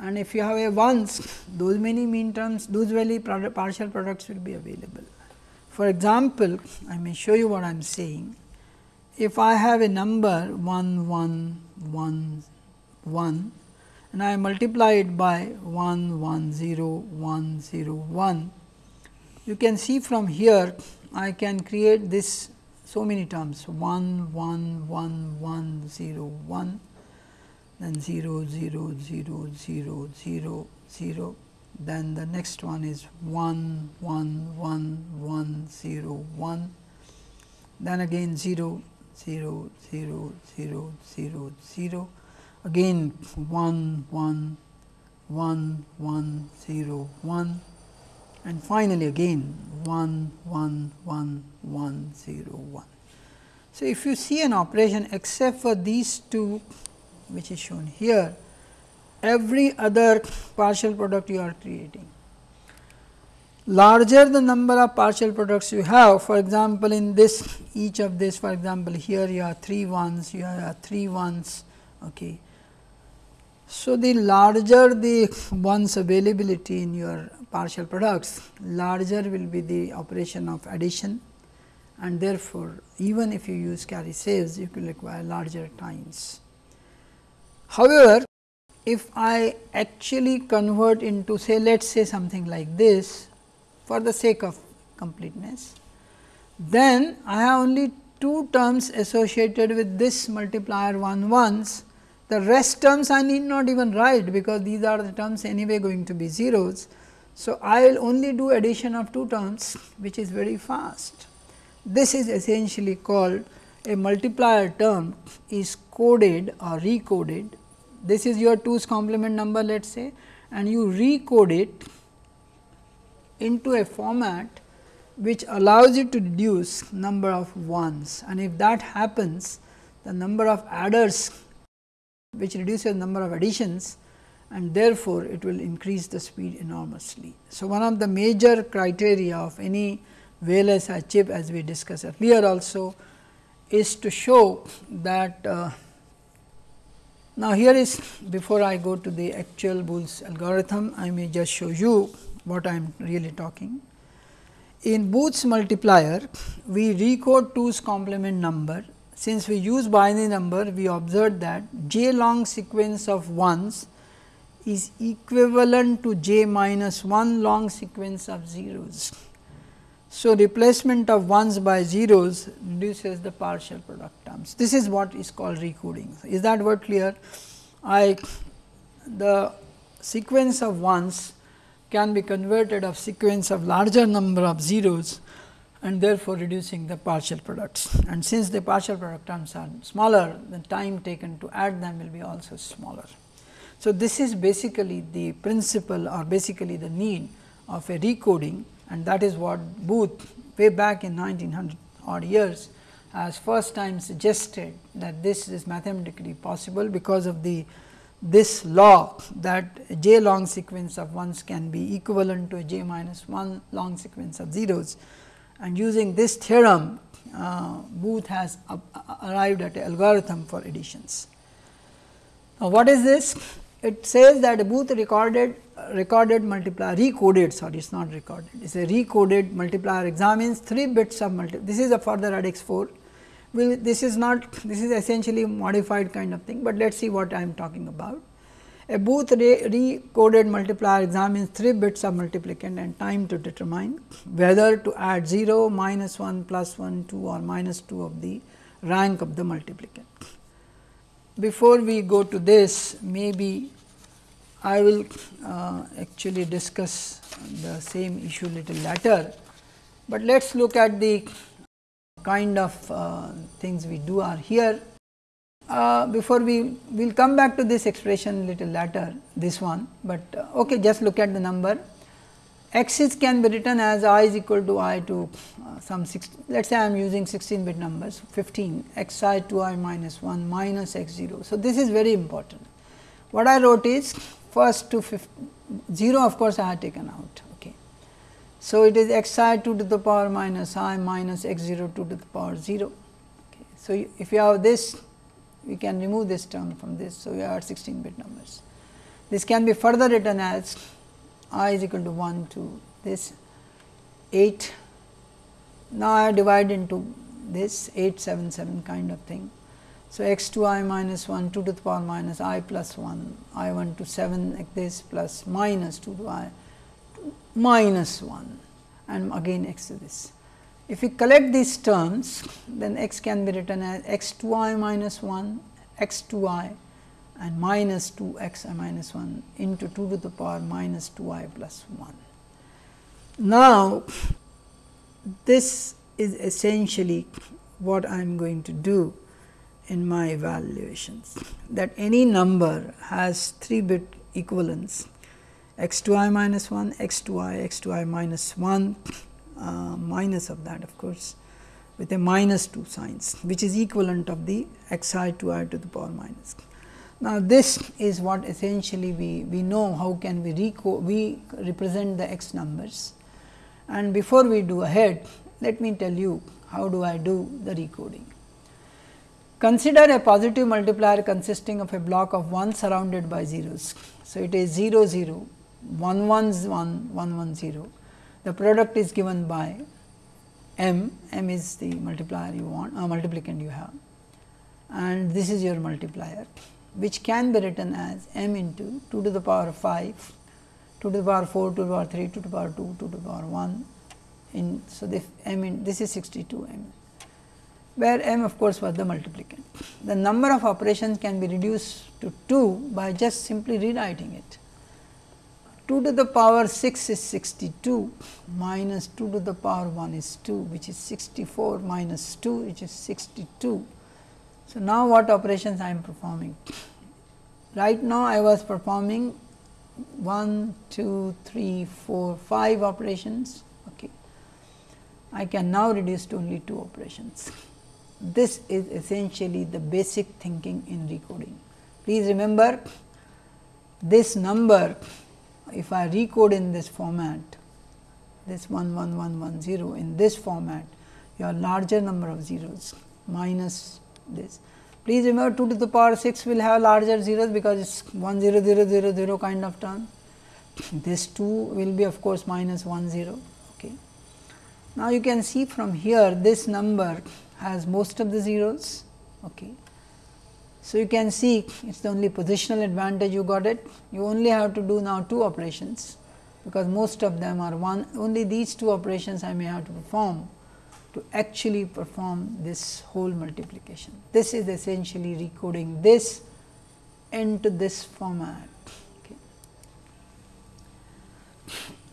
And if you have a ones, those many mean terms, those many partial products will be available. For example, I may show you what I am saying. If I have a number 1, 1, 1, 1 and I multiply it by 1, 1, 0, 1, 0, 1, you can see from here I can create this so many terms. 1 1 1 1 0 1 then 0 0 0 0 0 0 then the next one is 1 1 1 1 0 1 then again 0 0 0 0 0 0 again 1 1 1 1 0 1 and finally again 1 1 1 1 0 1. So, if you see an operation except for these two which is shown here every other partial product you are creating. Larger the number of partial products you have for example, in this each of this for example, here you have 3 ones you have 3 ones okay. So, the larger the ones availability in your partial products, larger will be the operation of addition and therefore, even if you use carry saves, you will require larger times. However, if I actually convert into say let us say something like this for the sake of completeness, then I have only two terms associated with this multiplier 1 ones the rest terms I need not even write because these are the terms anyway going to be zeros. So, I will only do addition of two terms which is very fast. This is essentially called a multiplier term is coded or recoded. This is your 2's complement number let us say and you recode it into a format which allows you to reduce number of ones and if that happens the number of adders which reduces the number of additions and therefore, it will increase the speed enormously. So, one of the major criteria of any VLSI chip as we discussed earlier also is to show that uh, now here is before I go to the actual Booth's algorithm, I may just show you what I am really talking. In Booth's multiplier, we recode 2's complement number since we use binary number, we observed that j long sequence of ones is equivalent to j minus 1 long sequence of zeros. So, replacement of ones by zeros reduces the partial product terms. This is what is called recoding. Is that word clear? I the sequence of ones can be converted of sequence of larger number of zeros and therefore, reducing the partial products. And since the partial product terms are smaller, the time taken to add them will be also smaller. So, this is basically the principle or basically the need of a recoding and that is what Booth way back in 1900 odd years has first time suggested that this is mathematically possible because of the this law that j long sequence of ones can be equivalent to a j minus 1 long sequence of zeros and using this theorem uh, Booth has arrived at an algorithm for additions. Now, what is this? It says that Booth recorded recorded multiplier recoded sorry it is not recorded it is a recoded multiplier examines 3 bits of multi this is a further radix 4 will this is not this is essentially modified kind of thing, but let us see what I am talking about. A Booth recoded multiplier examines 3 bits of multiplicand and time to determine whether to add 0, minus 1, plus 1, 2 or minus 2 of the rank of the multiplicand. Before we go to this, maybe I will uh, actually discuss the same issue little later, but let us look at the kind of uh, things we do are here. Uh, before we will come back to this expression little later this one, but uh, okay just look at the number x is can be written as i is equal to i to uh, some 6 let us say I am using 16 bit numbers 15 x i to i minus 1 minus x 0. So, this is very important. What I wrote is first to 0 of course, I have taken out. Okay. So, it is x i 2 to the power minus i minus x 0 2 to the power 0. Okay. So, if you have this we can remove this term from this. So, we are 16 bit numbers. This can be further written as i is equal to 1 to this 8. Now, I divide into this 877 kind of thing. So, x 2 i minus 1 2 to the power minus i plus 1 i 1 to 7 like this plus minus 2 to i minus 1 and again x to this. If we collect these terms then x can be written as x 2 i minus 1 x 2 i and minus 2 x i minus 1 into 2 to the power minus 2 i plus 1. Now, this is essentially what I am going to do in my evaluations that any number has 3 bit equivalence x 2 i minus 1, x 2 i, x 2 i minus 1 uh, minus of that of course with a minus 2 signs which is equivalent of the x i to i to the power minus. Now, this is what essentially we, we know how can we, reco we represent the x numbers and before we do ahead let me tell you how do I do the recoding. Consider a positive multiplier consisting of a block of 1 surrounded by zeros. So, it is 0 0 1 1 1 1 1 0 the product is given by m, m is the multiplier you want uh, multiplicand you have and this is your multiplier which can be written as m into 2 to the power 5, 2 to the power 4, 2 to the power 3, 2 to the power 2, 2 to the power 1 in so this m in this is 62 m where m of course was the multiplicand. The number of operations can be reduced to 2 by just simply rewriting it. 2 to the power 6 is 62 minus 2 to the power 1 is 2 which is 64 minus 2 which is 62. So, now what operations I am performing? Right now I was performing 1, 2, 3, 4, 5 operations. Okay. I can now reduce to only 2 operations. This is essentially the basic thinking in recoding. Please remember this number if I recode in this format this 11110 in this format your larger number of zeros minus this. Please remember 2 to the power 6 will have larger zeros because it is 1 0 0 0 0 kind of term. This 2 will be of course minus 1 0. Okay. Now, you can see from here this number has most of the zeros. Okay. So, you can see it is the only positional advantage you got it. You only have to do now two operations because most of them are one only these two operations I may have to perform to actually perform this whole multiplication. This is essentially recoding this into this format. Okay.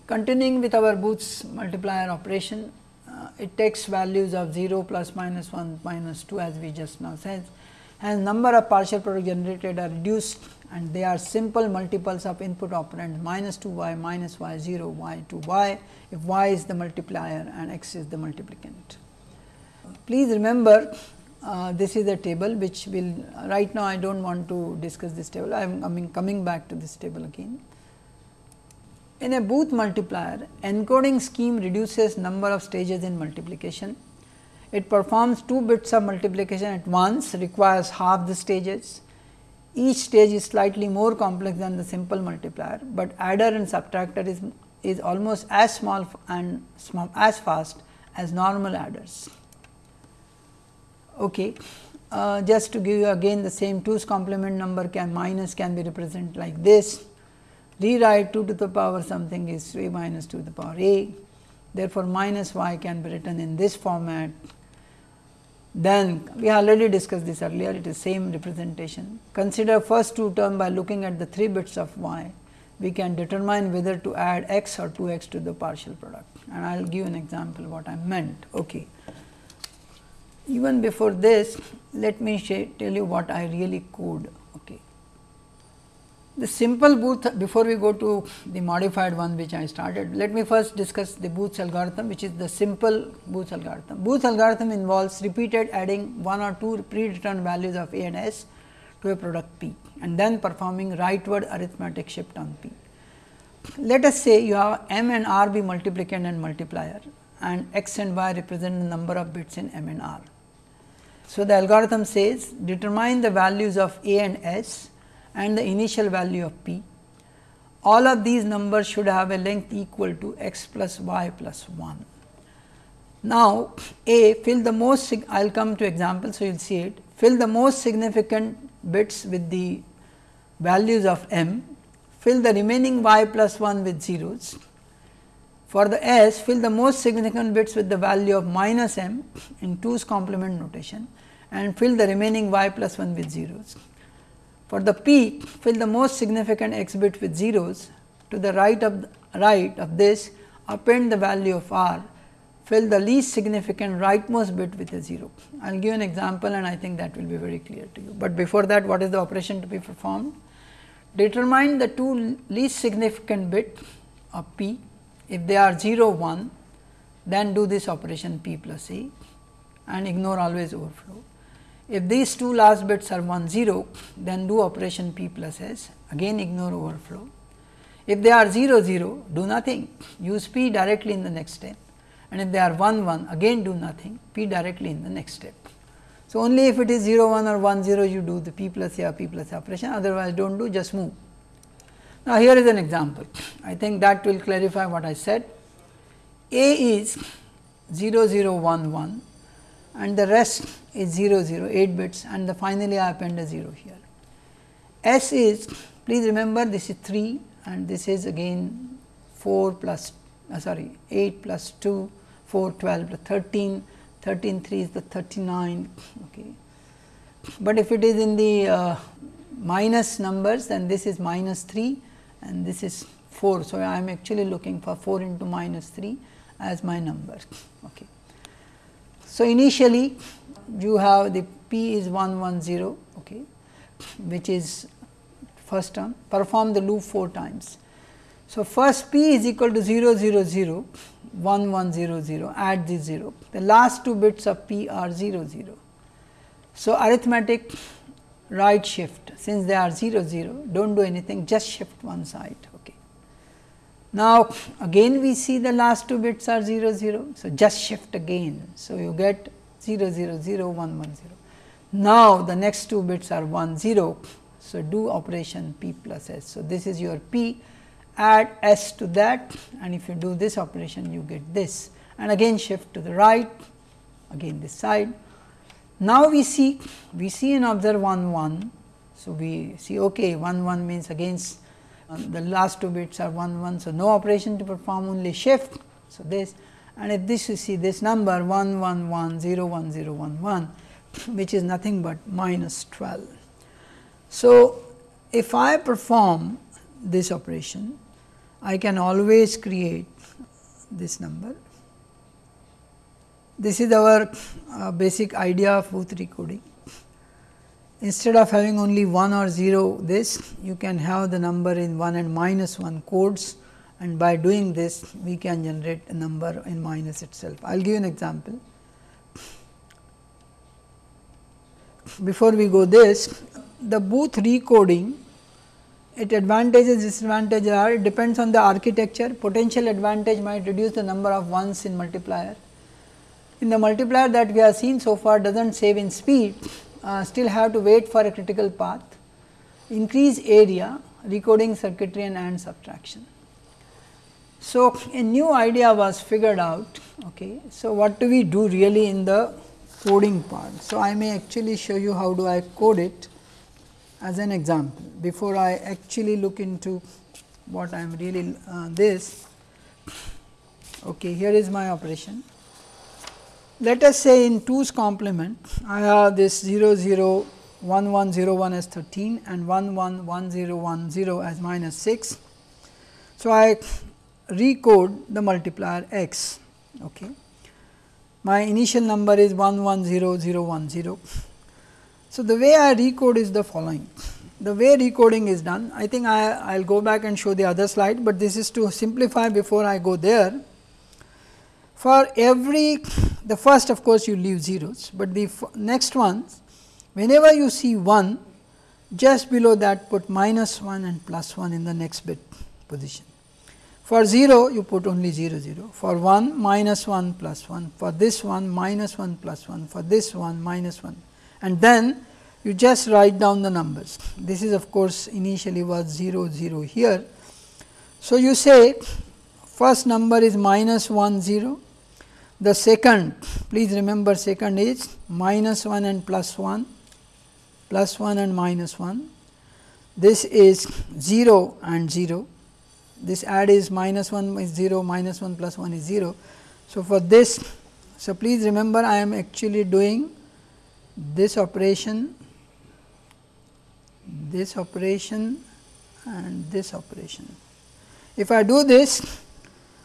Continuing with our Booth's multiplier operation, uh, it takes values of 0 plus minus 1 minus 2 as we just now said and number of partial product generated are reduced and they are simple multiples of input operand minus 2 y minus y 0 y 2 y if y is the multiplier and x is the multiplicand. Please remember uh, this is a table which will right now I do not want to discuss this table I am coming, coming back to this table again. In a Booth multiplier encoding scheme reduces number of stages in multiplication it performs two bits of multiplication at once requires half the stages. Each stage is slightly more complex than the simple multiplier, but adder and subtractor is, is almost as small and small, as fast as normal adders. Okay. Uh, just to give you again the same 2's complement number can minus can be represented like this. Rewrite 2 to the power something is a minus 2 to the power a. Therefore, minus y can be written in this format then we already discussed this earlier it is same representation. Consider first two term by looking at the 3 bits of y we can determine whether to add x or 2 x to the partial product and I will give an example what I meant. Okay. even before this let me tell you what I really code. The simple Booth before we go to the modified one which I started, let me first discuss the Booth's algorithm which is the simple Booth's algorithm. Booth's algorithm involves repeated adding one or two predetermined values of A and S to a product P and then performing rightward arithmetic shift on P. Let us say you have m and r be multiplicand and multiplier and x and y represent the number of bits in m and r. So, the algorithm says determine the values of a and s and the initial value of p. All of these numbers should have a length equal to x plus y plus 1. Now, a fill the most I will come to example. So, you will see it fill the most significant bits with the values of m fill the remaining y plus 1 with zeros. For the s, fill the most significant bits with the value of minus m in 2's complement notation and fill the remaining y plus 1 with zeros. For the p, fill the most significant x bit with zeros to the right of the right of this append the value of r fill the least significant rightmost bit with a 0. I will give an example and I think that will be very clear to you, but before that what is the operation to be performed? determine the two least significant bit of p if they are 0 1 then do this operation p plus a and ignore always overflow. If these two last bits are 1 0 then do operation p plus s. Again ignore overflow. If they are 0 0 do nothing. Use p directly in the next step. And if they are 1 1 again do nothing. P directly in the next step. So, only if it is 0 1 or 1 0 you do the p plus a p plus a operation. Otherwise do not do just move. Now, here is an example. I think that will clarify what I said. A is 0 0 1 1 and the rest is 0 0 8 bits and the finally I append a 0 here. S is please remember this is 3 and this is again 4 plus uh, sorry 8 plus 2 4 12 13 13 3 is the 39 okay. But if it is in the uh, minus numbers then this is minus 3 and this is 4. So, I am actually looking for 4 into minus 3 as my number. Okay. So, initially you have the p is 110 okay, which is first term perform the loop 4 times. So, first p is equal to 0 0 0 1 1 0 0 add this 0 the last two bits of p are 0 0. So, arithmetic right shift since they are 0 0 do not do anything just shift one side. Okay. Now, again we see the last two bits are 0 0. So, just shift again. So, you get 0 0 0 1 1 0. Now, the next two bits are 1 0. So, do operation p plus s. So, this is your p add s to that and if you do this operation you get this and again shift to the right again this side. Now, we see we see and observe 1 1. So, we see okay 1 1 means against um, the last two bits are 1 1. So, no operation to perform only shift. So, this and if this you see this number 1 1 1 0 1 0 1 1 which is nothing but minus 12. So, if I perform this operation I can always create this number. This is our uh, basic idea of Booth recoding. Instead of having only 1 or 0 this, you can have the number in 1 and minus 1 codes and by doing this we can generate a number in minus itself. I will give you an example. Before we go this, the Booth recoding it advantages disadvantages are it depends on the architecture potential advantage might reduce the number of ones in multiplier. In the multiplier that we have seen so far does not save in speed uh, still have to wait for a critical path increase area recoding circuitry and AND subtraction. So, a new idea was figured out. Okay. So, what do we do really in the coding part? So, I may actually show you how do I code it as an example before I actually look into what I am really uh, this. Okay, here is my operation. Let us say in 2's complement I have this 0 0 1 1 0 1 as 13 and 1 1 1 0 1 0 as minus 6. So, I recode the multiplier x. Okay. my initial number is 110010. So, the way I recode is the following. The way recoding is done, I think I will go back and show the other slide, but this is to simplify before I go there. For every the first of course, you leave zeros, but the next ones whenever you see 1 just below that put minus 1 and plus 1 in the next bit position. For 0 you put only 0 0, for 1 minus 1 plus 1, for this one minus 1 plus 1, for this one minus 1 and then you just write down the numbers. This is of course, initially was 0 0 here. So, you say first number is minus 1 0, the second please remember second is minus 1 and plus 1 plus 1 and minus 1. This is 0 and 0 this add is minus 1 is 0 minus 1 plus 1 is 0. So, for this so please remember I am actually doing this operation this operation and this operation. If I do this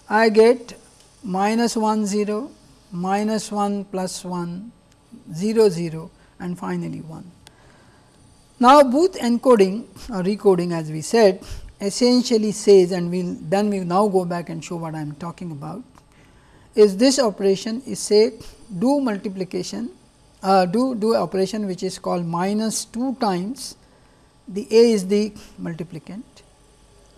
I get minus 1 0 minus 1 plus 1 0 0 and finally 1. Now, Booth encoding or recoding as we said essentially says and we will then we now go back and show what I am talking about is this operation is say do multiplication uh, do do operation which is called minus 2 times the a is the multiplicand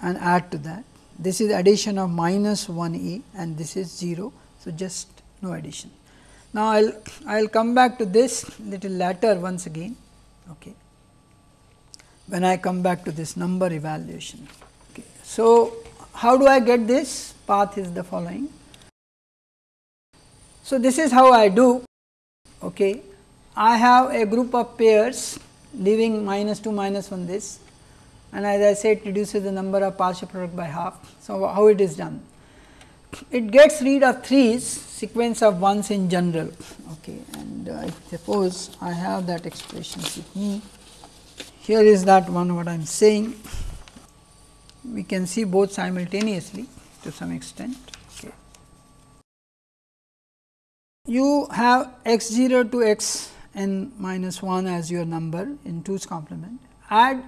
and add to that this is addition of minus 1 a and this is 0. So, just no addition. Now, I will I will come back to this little later once again. Okay when I come back to this number evaluation. Okay. So, how do I get this? Path is the following. So, this is how I do. Okay. I have a group of pairs leaving minus 2 minus 1 this and as I said reduces the number of partial product by half. So, how it is done? It gets rid of threes sequence of ones in general okay. and uh, I suppose I have that expression with me here is that one what I am saying. We can see both simultaneously to some extent. Okay. You have x 0 to x n minus 1 as your number in 2's complement. Add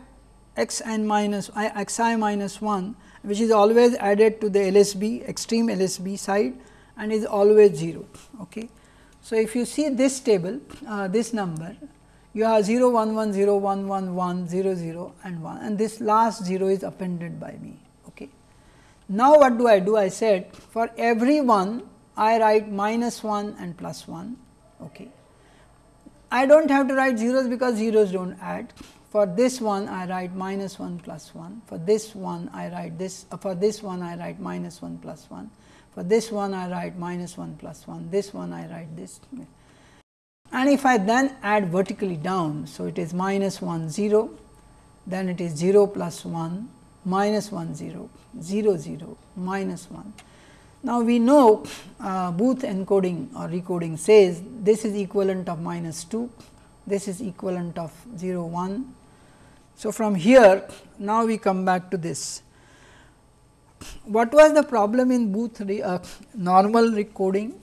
x n minus x i minus 1 which is always added to the LSB extreme LSB side and is always 0. Okay. So, if you see this table uh, this number you have 0 1 1 0 1 1 1 0 0 and 1 and this last 0 is appended by me. Okay. Now, what do I do? I said for every one I write minus 1 and plus 1. Okay. I do not have to write zeros because zeros do not add. For this one I write minus 1 plus 1, for this one I write this, uh, for this one I write minus 1 plus 1, for this one I write minus 1 plus 1, this one I write this and if I then add vertically down. So, it is minus 1 0, then it is 0 plus 1 minus 1 0, 0 0 minus 1. Now, we know uh, Booth encoding or recoding says this is equivalent of minus 2, this is equivalent of 0 1. So, from here now we come back to this. What was the problem in Booth uh, normal recoding?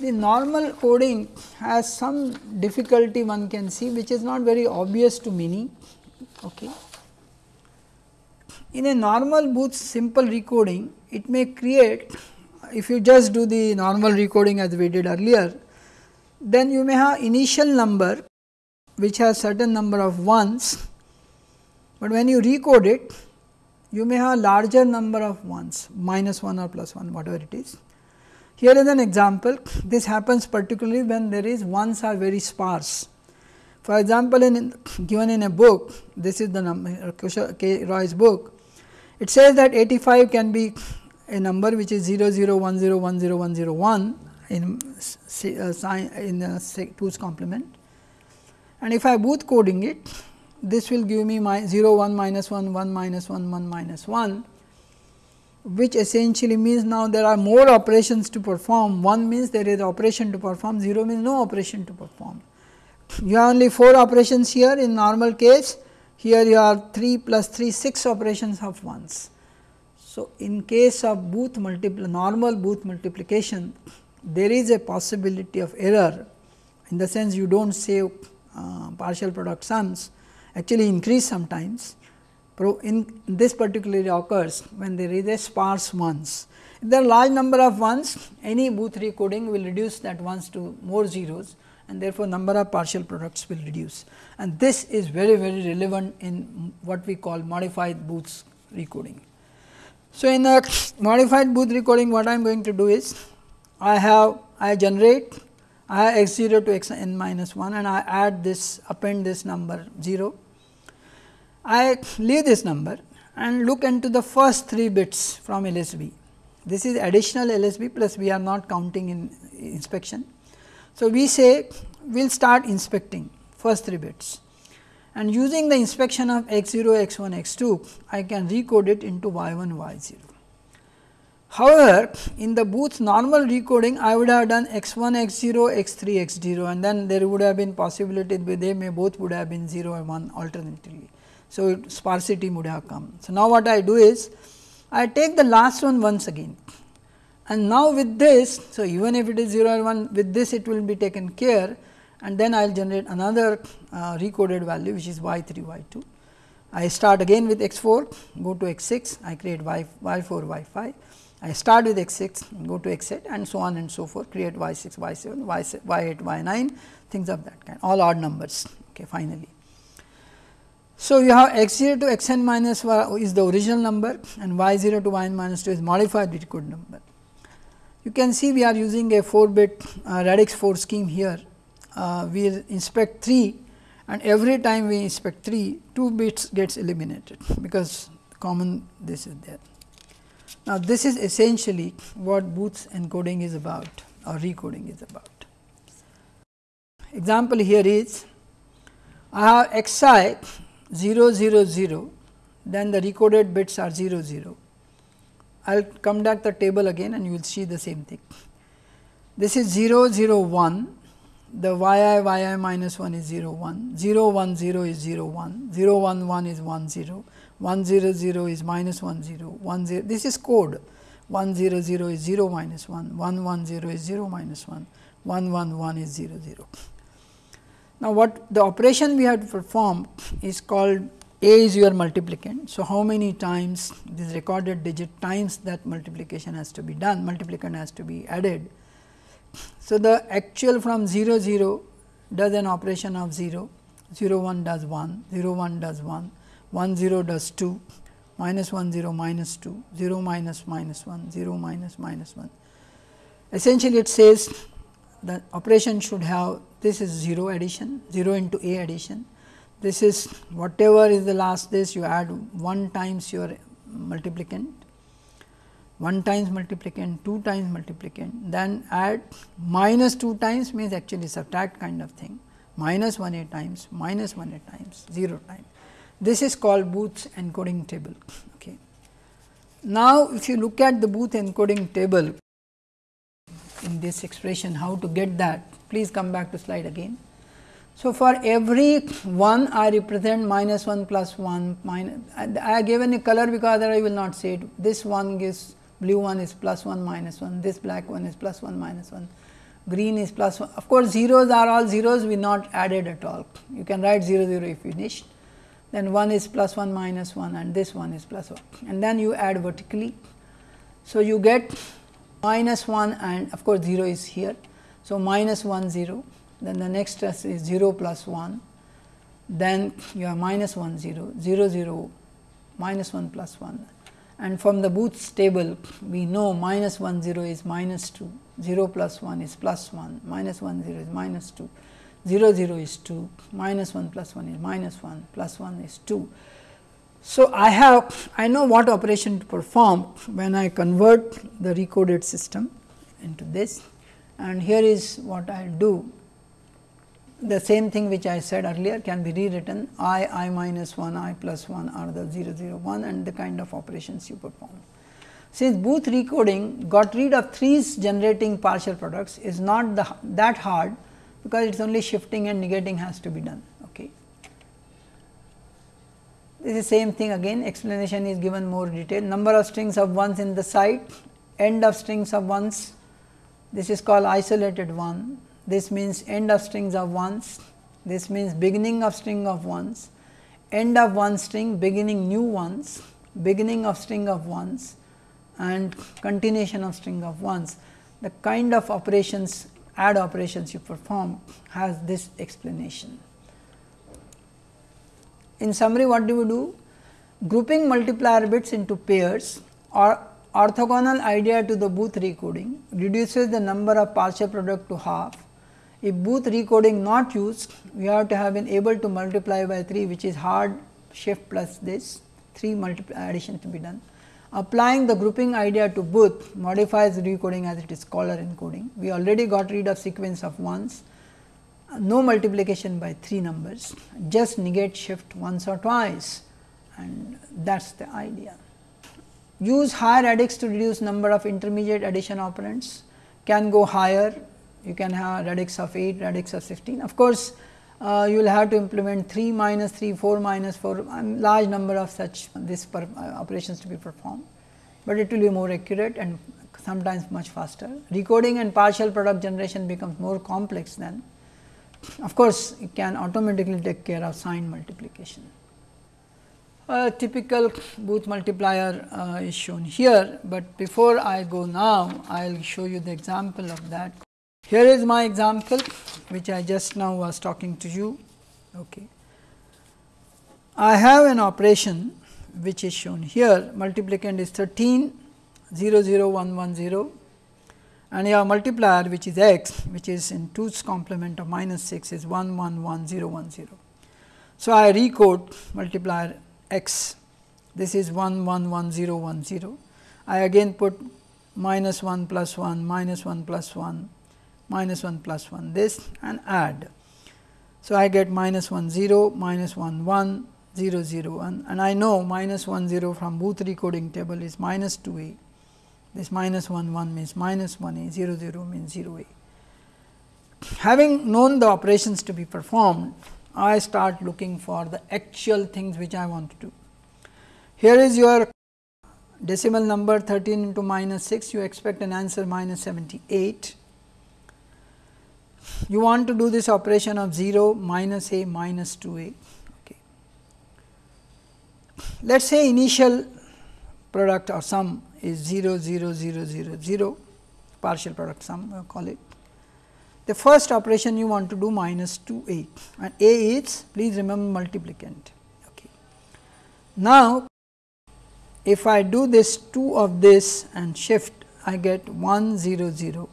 The normal coding has some difficulty one can see which is not very obvious to many. Okay. In a normal Booth simple recoding, it may create if you just do the normal recoding as we did earlier, then you may have initial number which has certain number of ones, but when you recode it you may have larger number of ones minus 1 or plus 1 whatever it is here is an example, this happens particularly when there is ones are very sparse. For example, in given in a book, this is the number K. Roy's book, it says that 85 can be a number which is 0 0 1 0 0 1 0 1 in uh, in uh, 2's complement. And if I Booth coding it, this will give me my 0 1 minus 1 1 minus 1 1 minus 1 which essentially means now there are more operations to perform 1 means there is operation to perform 0 means no operation to perform. You have only 4 operations here in normal case here you have 3 plus 3 6 operations of ones. So, in case of Booth multiple normal Booth multiplication there is a possibility of error in the sense you do not save uh, partial product sums actually increase sometimes. In this particularly occurs when there is a sparse ones. If there are large number of ones, any Booth recoding will reduce that ones to more zeros and therefore, number of partial products will reduce and this is very very relevant in what we call modified Booth recoding. So, in a modified Booth recoding what I am going to do is I have I generate I x 0 to x n minus 1 and I add this append this number 0. I leave this number and look into the first 3 bits from LSB. This is additional LSB plus we are not counting in inspection. So, we say we will start inspecting first 3 bits and using the inspection of x 0, x 1, x 2, I can recode it into y 1, y 0. However, in the Booth normal recoding, I would have done x 1, x 0, x 3, x 0 and then there would have been possibility they may both would have been 0 and 1 alternatively. So, sparsity would have come. So, now what I do is, I take the last one once again and now with this, so even if it is 0 or 1 with this it will be taken care and then I will generate another uh, recoded value which is y 3 y 2. I start again with x 4 go to x 6 I create y, y 4 y 5 I start with x 6 go to x 8 and so on and so forth create y 6 y 7 y, y 8 y 9 things of that kind all odd numbers okay, finally. So, you have x 0 to x n minus y is the original number and y 0 to y n minus 2 is modified recorded number. You can see we are using a 4 bit uh, radix 4 scheme here uh, we inspect 3 and every time we inspect 3 2 bits gets eliminated because common this is there. Now, this is essentially what Booth's encoding is about or recoding is about. Example here is I have x i 0 0 0 then the recoded bits are 0 0. I will come back the table again and you will see the same thing. This is 0 0 1 the y i y i minus 1 is 0 1, 0 1 0 is 0 1, 0 1 1 is 1 0, 1 0 0 is minus 1 0, 1 0 this is code. 1 0 0 is 0 minus 1, 1 1 0 is 0 minus 1, 1 1 1 is 0 0. Now, what the operation we have to perform is called a is your multiplicand. So, how many times this recorded digit times that multiplication has to be done, multiplicand has to be added. So, the actual from 0 0 does an operation of 0, 0 1 does 1, 0 1 does 1, 1 0 does 2, minus 1 0 minus 2, 0 minus minus 1, 0 minus minus 1. Essentially, it says the operation should have this is 0 addition, 0 into a addition. This is whatever is the last this you add 1 times your multiplicand 1 times multiplicand, 2 times multiplicand, then add minus 2 times means actually subtract kind of thing, minus 1 a times, minus 1 a times, 0 times. This is called Booth's encoding table. Okay. Now, if you look at the Booth encoding table in this expression, how to get that? Please come back to slide again. So, for every 1 I represent minus 1 plus 1 minus I have given a color because I will not say it. This one gives blue one is plus 1 minus 1, this black one is plus 1 minus 1, green is plus 1. Of course, zeros are all zeros we not added at all. You can write 0 0 if you wish, then 1 is plus 1 minus 1 and this one is plus 1 and then you add vertically. So, you get minus 1 and of course, 0 is here. So, minus 1 0 then the next stress is 0 plus 1 then you have minus 1 0 0 0 minus 1 plus 1 and from the Booth's table we know minus 1 0 is minus 2, 0 plus 1 is plus 1, minus 1 0 is minus 2, 0 0 is 2, minus 1 plus 1 is minus 1, plus 1 is 2. So, I have I know what operation to perform when I convert the recoded system into this and here is what I will do the same thing which I said earlier can be rewritten i, i minus 1, i plus 1 are the 0 0 1 and the kind of operations you perform. Since Booth recoding got rid of 3's generating partial products is not the, that hard because it is only shifting and negating has to be done. Okay. This is same thing again. Explanation is given more detail. Number of strings of ones in the site end of strings of ones. This is called isolated 1, this means end of strings of ones, this means beginning of string of ones, end of one string beginning new ones, beginning of string of ones and continuation of string of ones. The kind of operations add operations you perform has this explanation. In summary what do we do? Grouping multiplier bits into pairs or orthogonal idea to the Booth recoding reduces the number of partial product to half. If Booth recoding not used, we have to have been able to multiply by 3 which is hard shift plus this 3 addition to be done. Applying the grouping idea to Booth modifies recoding as it is Caller encoding. We already got rid of sequence of ones, no multiplication by 3 numbers, just negate shift once or twice and that is the idea. Use higher radix to reduce number of intermediate addition operands, can go higher, you can have radix of 8, radix of 16. Of course, uh, you will have to implement 3 minus 3, 4 minus 4, um, large number of such this per, uh, operations to be performed, but it will be more accurate and sometimes much faster. Recoding and partial product generation becomes more complex then. Of course, it can automatically take care of sign multiplication. A typical Booth multiplier uh, is shown here, but before I go now, I will show you the example of that. Here is my example, which I just now was talking to you. Okay. I have an operation which is shown here, multiplicand is 13 0 0 1 1 0 and your multiplier which is x which is in 2's complement of minus 6 is 1 1 1 0 1 0. So, I recode multiplier x this is 1 1 1 0 1 0. I again put minus 1 plus 1 minus 1 plus 1 minus 1 plus 1 this and add. So, I get minus 1 0 minus 1 1 0 0 1 and I know minus 1 0 from Booth recoding table is minus 2 a this minus 1 1 means minus 1 a 0 0 means 0 a. Having known the operations to be performed I start looking for the actual things which I want to do. Here is your decimal number 13 into minus 6, you expect an answer minus 78. You want to do this operation of 0 minus a minus 2 a. Okay. Let us say initial product or sum is 0 0 0 0 0 partial product sum we call it the first operation you want to do minus 2 a and a is please remember multiplicand. Okay. Now, if I do this 2 of this and shift I get 1 0 0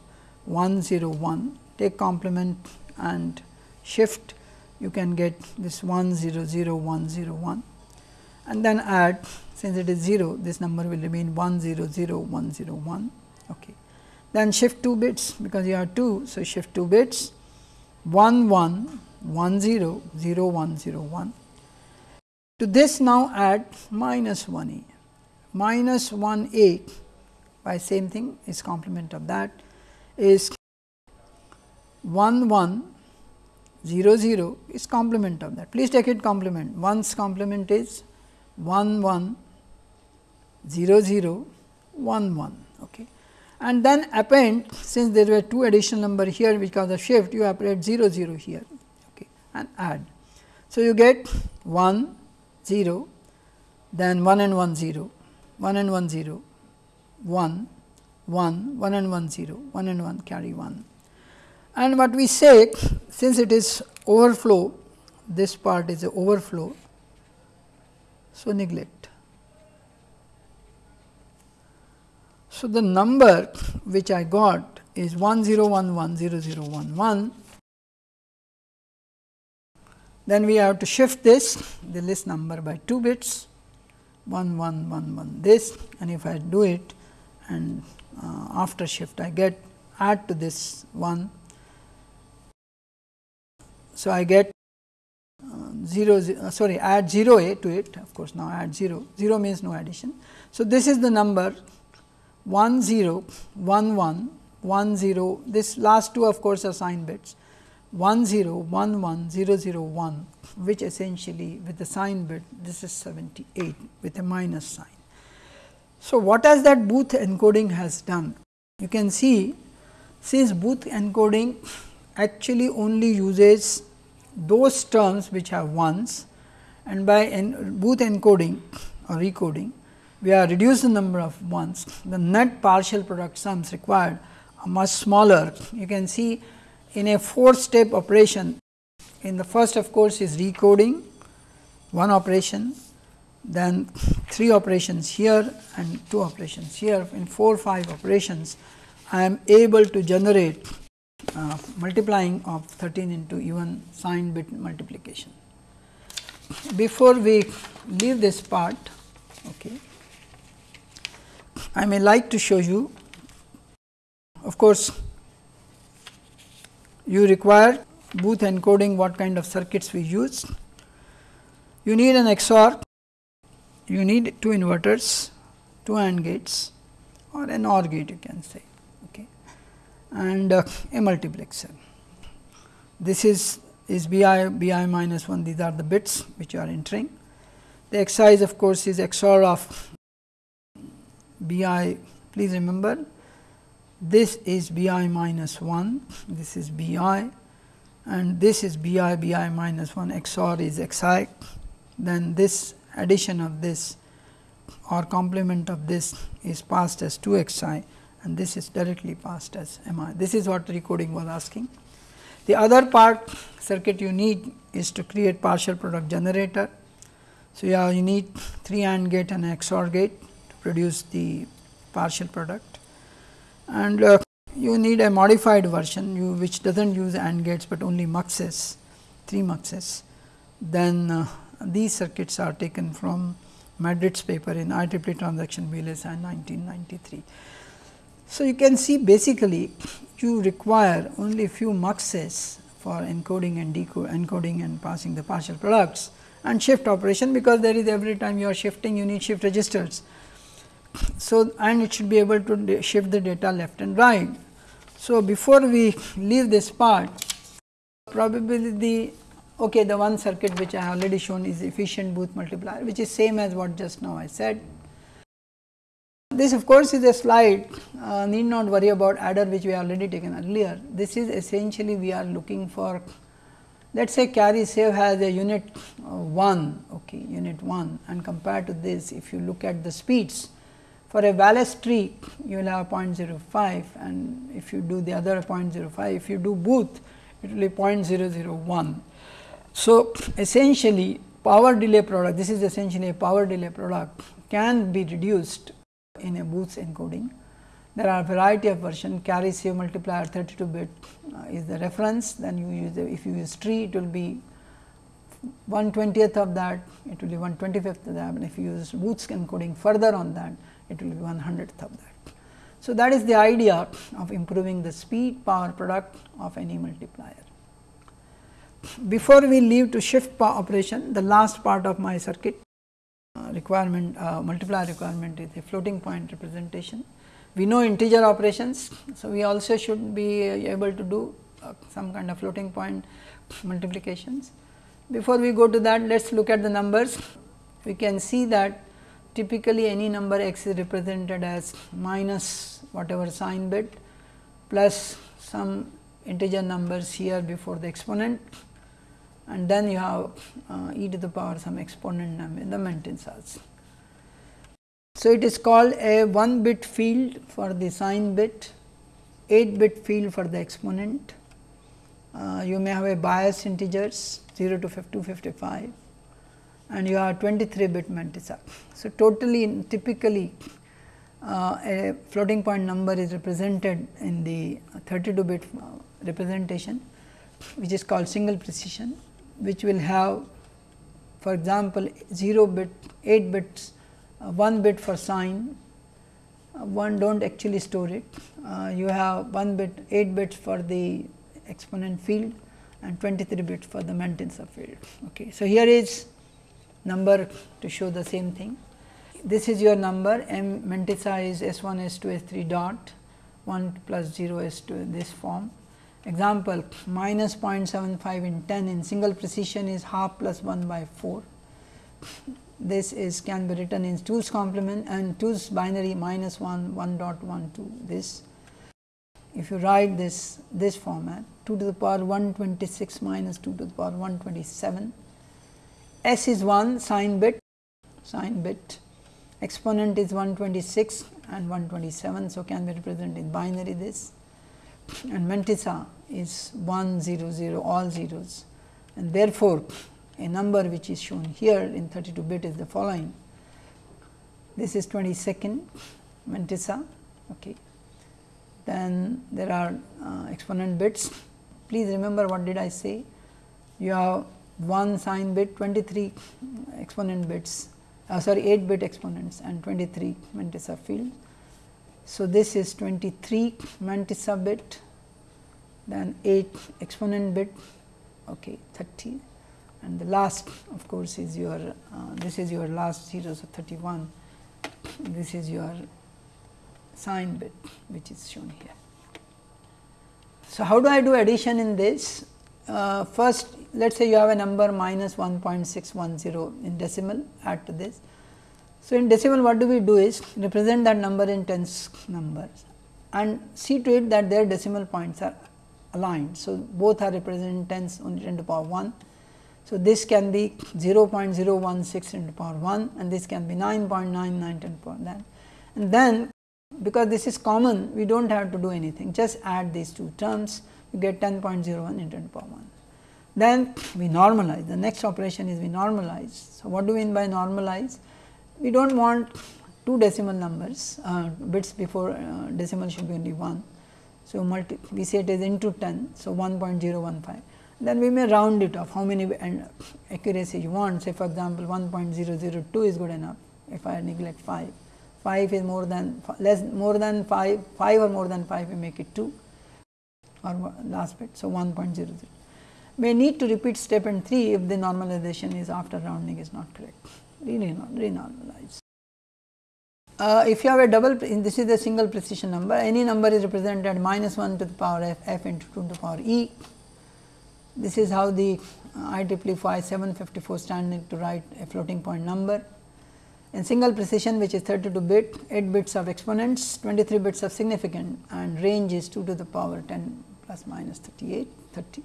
1 0 1 take complement and shift you can get this 1 0 0 1 0 1 and then add since it is 0 this number will remain 1 0 0 1 0 1. Okay then shift 2 bits because you have 2. So, shift 2 bits 1 1 1 0 0 1 0 1. To this now add minus 1 a minus 1 a by same thing is complement of that is 1 1 0 0 is complement of that. Please take it complement 1's complement is 1 1 0 0 1 1. Okay and then append since there were two additional number here which because of shift you append 0 0 here okay, and add. So, you get 1 0 then 1 and 1 0 1 and 1 0 1 1 1 and 1 0 1 and 1 carry 1 and what we say since it is overflow this part is a overflow. So, neglect So, the number which I got is 10110011. Then we have to shift this the list number by 2 bits 1111 this and if I do it and uh, after shift I get add to this 1. So, I get uh, 0, 0 uh, sorry add 0 a to it of course, now add 0 0 means no addition. So, this is the number 1 0 1 1 1 0 this last two of course are sign bits 1 0 1 1 0 0 1 which essentially with the sign bit this is 78 with a minus sign. So, what has that Booth encoding has done? You can see since Booth encoding actually only uses those terms which have ones and by en Booth encoding or recoding we are reduced the number of ones the net partial product sums required are much smaller. You can see in a four step operation in the first of course is recoding one operation then three operations here and two operations here in 4 5 operations I am able to generate uh, multiplying of 13 into even sign bit multiplication. Before we leave this part, okay, I may like to show you of course, you require Booth encoding what kind of circuits we use. You need an XOR, you need two inverters, two AND gates or an OR gate you can say okay. and uh, a multiplexer. This is is bi bi minus 1 these are the bits which you are entering. The exercise of course is XOR of bi please remember this is bi minus 1 this is bi and this is bi bi minus 1 XOR is xi then this addition of this or complement of this is passed as 2 xi and this is directly passed as MI. This is what recoding was asking. The other part circuit you need is to create partial product generator. So, yeah, you need 3 AND gate and XOR gate produce the partial product and uh, you need a modified version you which does not use AND gates, but only muxes 3 muxes. Then uh, these circuits are taken from Madrid's paper in IEEE transaction VLSI 1993. So, you can see basically you require only few muxes for encoding and decoding encoding and passing the partial products and shift operation because there is every time you are shifting you need shift registers. So, and it should be able to shift the data left and right. So, before we leave this part probably the okay the one circuit which I have already shown is efficient booth multiplier which is same as what just now I said this of course is a slide uh, need not worry about adder which we have already taken earlier. This is essentially we are looking for let us say carry save has a unit uh, 1 okay, unit 1 and compared to this if you look at the speeds for a Wallace tree you will have 0.05 and if you do the other 0.05 if you do Booth it will be 0.001. So, essentially power delay product this is essentially a power delay product can be reduced in a Booth's encoding. There are a variety of version carry save multiplier 32 bit uh, is the reference then you use the, if you use tree it will be 1 20th of that it will be 1 25th of that and if you use Booth's encoding further on that it will be 1 100th of that. So, that is the idea of improving the speed power product of any multiplier. Before we leave to shift operation the last part of my circuit requirement uh, multiplier requirement is a floating point representation. We know integer operations. So, we also should be able to do uh, some kind of floating point multiplications. Before we go to that let us look at the numbers. We can see that typically any number x is represented as minus whatever sign bit plus some integer numbers here before the exponent and then you have uh, e to the power some exponent num in the mantissas. So, it is called a 1 bit field for the sign bit, 8 bit field for the exponent. Uh, you may have a bias integers 0 to 255 and you have 23 bit Mantissa. So, totally typically uh, a floating point number is represented in the 32 bit uh, representation which is called single precision which will have for example, 0 bit 8 bits uh, 1 bit for sign uh, one do not actually store it. Uh, you have 1 bit 8 bits for the exponent field and 23 bits for the Mantissa field. Okay. So, here is number to show the same thing. This is your number m Mantissa is S 1 S 2 S 3 dot 1 plus 0 S 2 this form Example minus 0.75 in 10 in single precision is half plus 1 by 4. This is can be written in 2's complement and 2's binary minus 1 1 dot 1 2 this. if you write this this format 2 to the power 126 minus 2 to the power 127 s is 1 sign bit sign bit exponent is 126 and 127. So, can be represented in binary this and mantissa is 1 0 0 all zeros and therefore, a number which is shown here in 32 bit is the following. This is 22nd mantissa. Okay. Then there are uh, exponent bits. Please remember what did I say? You have one sign bit, 23 exponent bits uh, sorry 8 bit exponents and 23 mantissa field. So, this is 23 mantissa bit then 8 exponent bit okay, 30 and the last of course, is your uh, this is your last 0 so 31 this is your sign bit which is shown here. So, how do I do addition in this? Uh, first let us say you have a number minus 1.610 in decimal add to this. So, in decimal what do we do is represent that number in tens numbers and see to it that their decimal points are aligned. So, both are represented in tens only 10 to the power 1. So, this can be 0.016 10 to the power 1 and this can be 9.99 10 to the power that and then because this is common we do not have to do anything just add these two terms you get 10.01 into 10 to the power 1. Then we normalize the next operation is we normalize. So, what do we mean by normalize? We do not want two decimal numbers uh, bits before uh, decimal should be only 1. So, multi we say it is into 10. So, 1.015 then we may round it off how many and accuracy you want say for example, 1.002 is good enough if I neglect 5. 5 is more than less more than 5, 5 or more than 5 we make it 2 or last bit. So, 1.00 may need to repeat step and 3 if the normalization is after rounding is not correct, renormalize. Uh, if you have a double, this is a single precision number, any number is represented minus 1 to the power f, f into 2 to the power e. This is how the uh, IEEE 754 standard to write a floating point number. In single precision which is 32 bit, 8 bits of exponents, 23 bits of significant and range is 2 to the power 10 plus minus 38, 30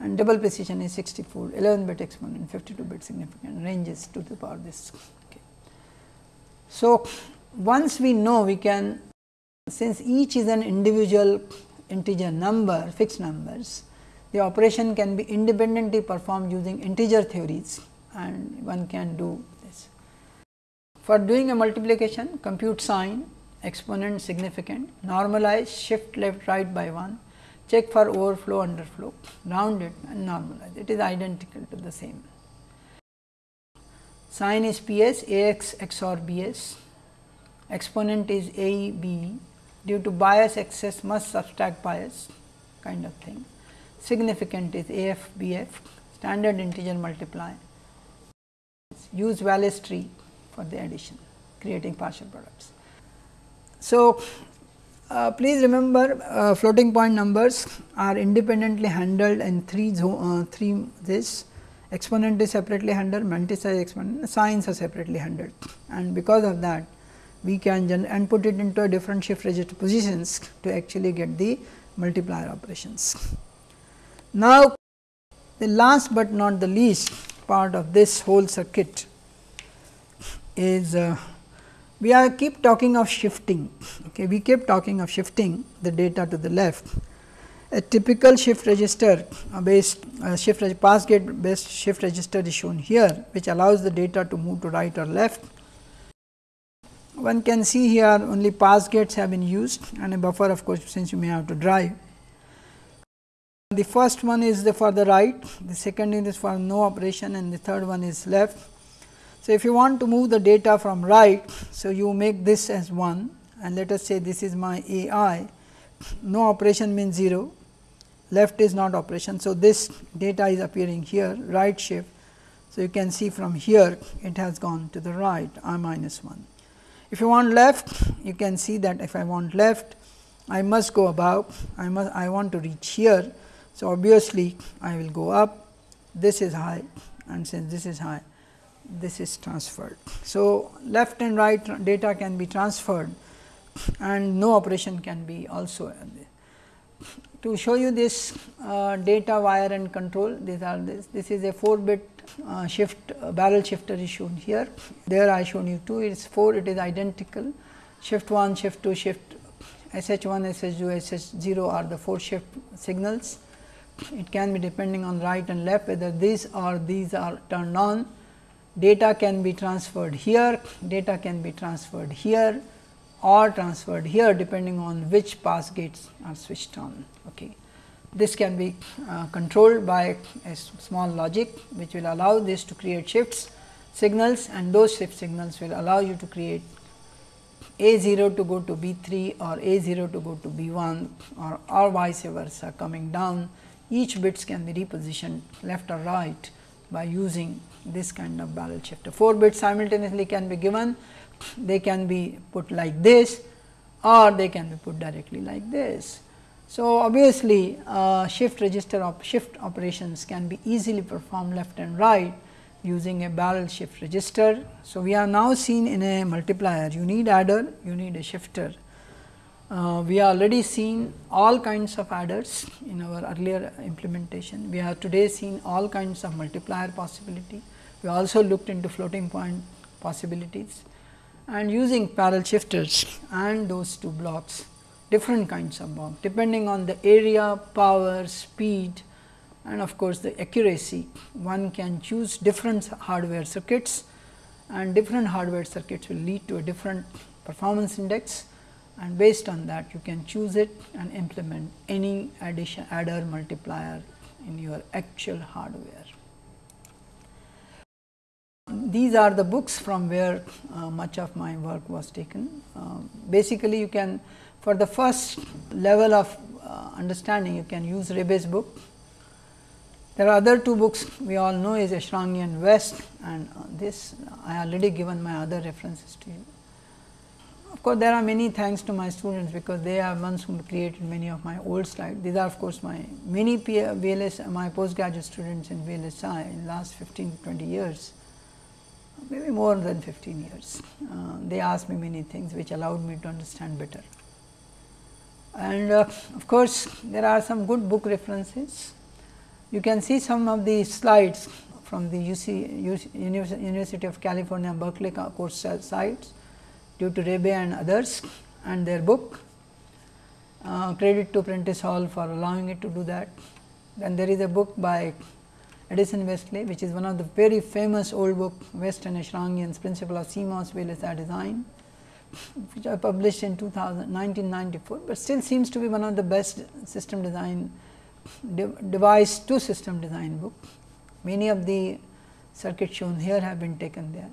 and double precision is 64 11 bit exponent 52 bit significant ranges to the power this. Okay. So, once we know we can since each is an individual integer number fixed numbers the operation can be independently performed using integer theories and one can do this. For doing a multiplication compute sign exponent significant normalize shift left right by 1 check for overflow underflow, round it and normalize it is identical to the same. Sign is P s A x XOR B s, exponent is A B due to bias excess must subtract bias kind of thing. Significant is A f B f standard integer multiply, use Wallace tree for the addition creating partial products. So, uh, please remember uh, floating point numbers are independently handled in three uh, three this exponent is separately handled mantissa exponent signs are separately handled and because of that we can and put it into a different shift register positions to actually get the multiplier operations. Now, the last but not the least part of this whole circuit is uh, we are keep talking of shifting. Okay, we keep talking of shifting the data to the left. A typical shift register based uh, shift pass gate based shift register is shown here, which allows the data to move to right or left. One can see here only pass gates have been used and a buffer of course, since you may have to drive. The first one is the for the right, the second is for no operation and the third one is left so, if you want to move the data from right, so you make this as 1 and let us say this is my A i, no operation means 0, left is not operation. So, this data is appearing here right shift. So, you can see from here it has gone to the right i minus 1. If you want left, you can see that if I want left, I must go above, I must I want to reach here. So, obviously, I will go up, this is high and since this is high, this is transferred. So, left and right data can be transferred and no operation can be also to show you this uh, data wire and control these are this this is a 4 bit uh, shift uh, barrel shifter is shown here. There I shown you 2 it is 4 it is identical. Shift 1 shift 2 shift SH 1 SH 2 SH 0 are the 4 shift signals. It can be depending on right and left whether these or these are turned on data can be transferred here data can be transferred here or transferred here depending on which pass gates are switched on. Okay. This can be uh, controlled by a small logic which will allow this to create shifts signals and those shift signals will allow you to create A 0 to go to B 3 or A 0 to go to B 1 or, or vice versa coming down each bits can be repositioned left or right by using this kind of barrel shifter. 4 bits simultaneously can be given they can be put like this or they can be put directly like this. So, obviously, uh, shift register of shift operations can be easily performed left and right using a barrel shift register. So, we are now seen in a multiplier you need adder you need a shifter. Uh, we are already seen all kinds of adders in our earlier implementation. We have today seen all kinds of multiplier possibility. We also looked into floating point possibilities and using parallel shifters and those two blocks different kinds of blocks depending on the area, power, speed and of course, the accuracy. One can choose different hardware circuits and different hardware circuits will lead to a different performance index. And based on that you can choose it and implement any addition adder multiplier in your actual hardware these are the books from where uh, much of my work was taken. Uh, basically, you can for the first level of uh, understanding you can use Rabaey's book. There are other two books we all know is Eshraghian and Weste and uh, this I already given my other references to you. Of course, there are many thanks to my students because they are ones who created many of my old slides. These are of course, my many VLS my postgraduate students in VLSI in the last 15 to 20 years maybe more than 15 years. Uh, they asked me many things which allowed me to understand better. And uh, of course, there are some good book references. You can see some of the slides from the UC, University of California Berkeley course sites due to Rabaey and others and their book. Uh, credit to Prentice Hall for allowing it to do that. Then there is a book by Addison Wesley which is one of the very famous old book Weste and Eshraghian's principle of CMOS VLSI design which I published in 2000, 1994, but still seems to be one of the best system design de device to system design book. Many of the circuits shown here have been taken there.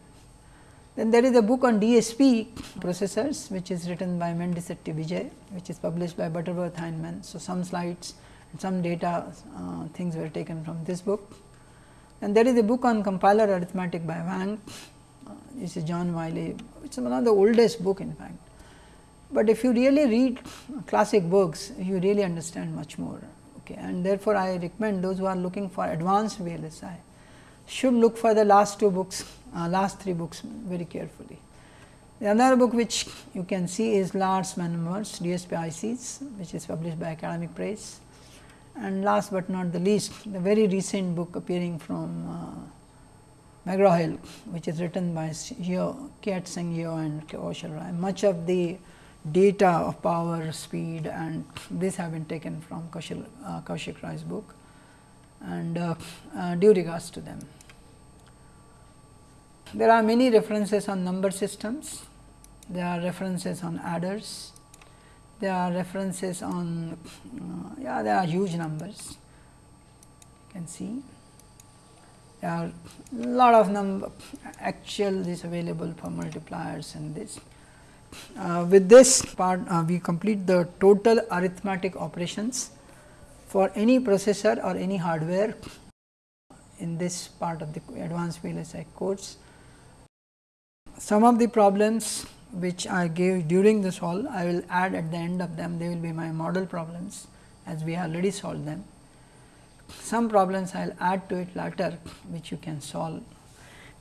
Then there is a book on DSP processors which is written by Madisetti Vijay which is published by Butterworth Heinemann. So, some slides and some data uh, things were taken from this book. And there is a book on compiler arithmetic by Hwang, uh, this is John Wiley, it is one of the oldest book in fact. But if you really read classic books, you really understand much more. Okay. And therefore, I recommend those who are looking for advanced VLSI should look for the last two books, uh, last three books very carefully. The other book which you can see is Lars Wanhammar DSP ICs, which is published by Academic Press. And last but not the least, the very recent book appearing from uh, McGraw-Hill, which is written by Yeo, Kiat Seng Yeo and Kaushal Roy. Much of the data of power, speed and this have been taken from Kaushal, uh, Kaushik Roy's book and uh, uh, due regards to them. There are many references on number systems, there are references on adders, there are references on uh, yeah there are huge numbers. You can see. There are lot of number actual is available for multipliers and this. Uh, with this part uh, we complete the total arithmetic operations for any processor or any hardware in this part of the advanced VLSI course. Some of the problems which I gave during this all, I will add at the end of them, they will be my model problems as we already solved them. Some problems I will add to it later, which you can solve.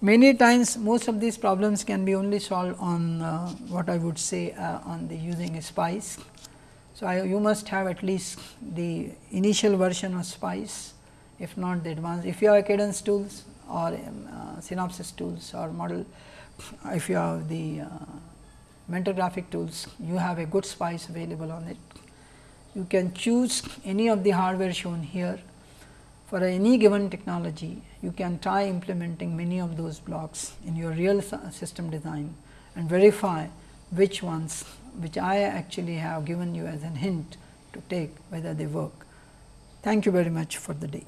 Many times most of these problems can be only solved on uh, what I would say uh, on the using SPICE So, I, you must have at least the initial version of SPICE, if not the advanced. If you have cadence tools or um, uh, Synopsys tools or model, if you have the mentor graphic tools, you have a good SPICE available on it. You can choose any of the hardware shown here for any given technology, you can try implementing many of those blocks in your real system design and verify which ones which I actually have given you as a hint to take whether they work. Thank you very much for the day.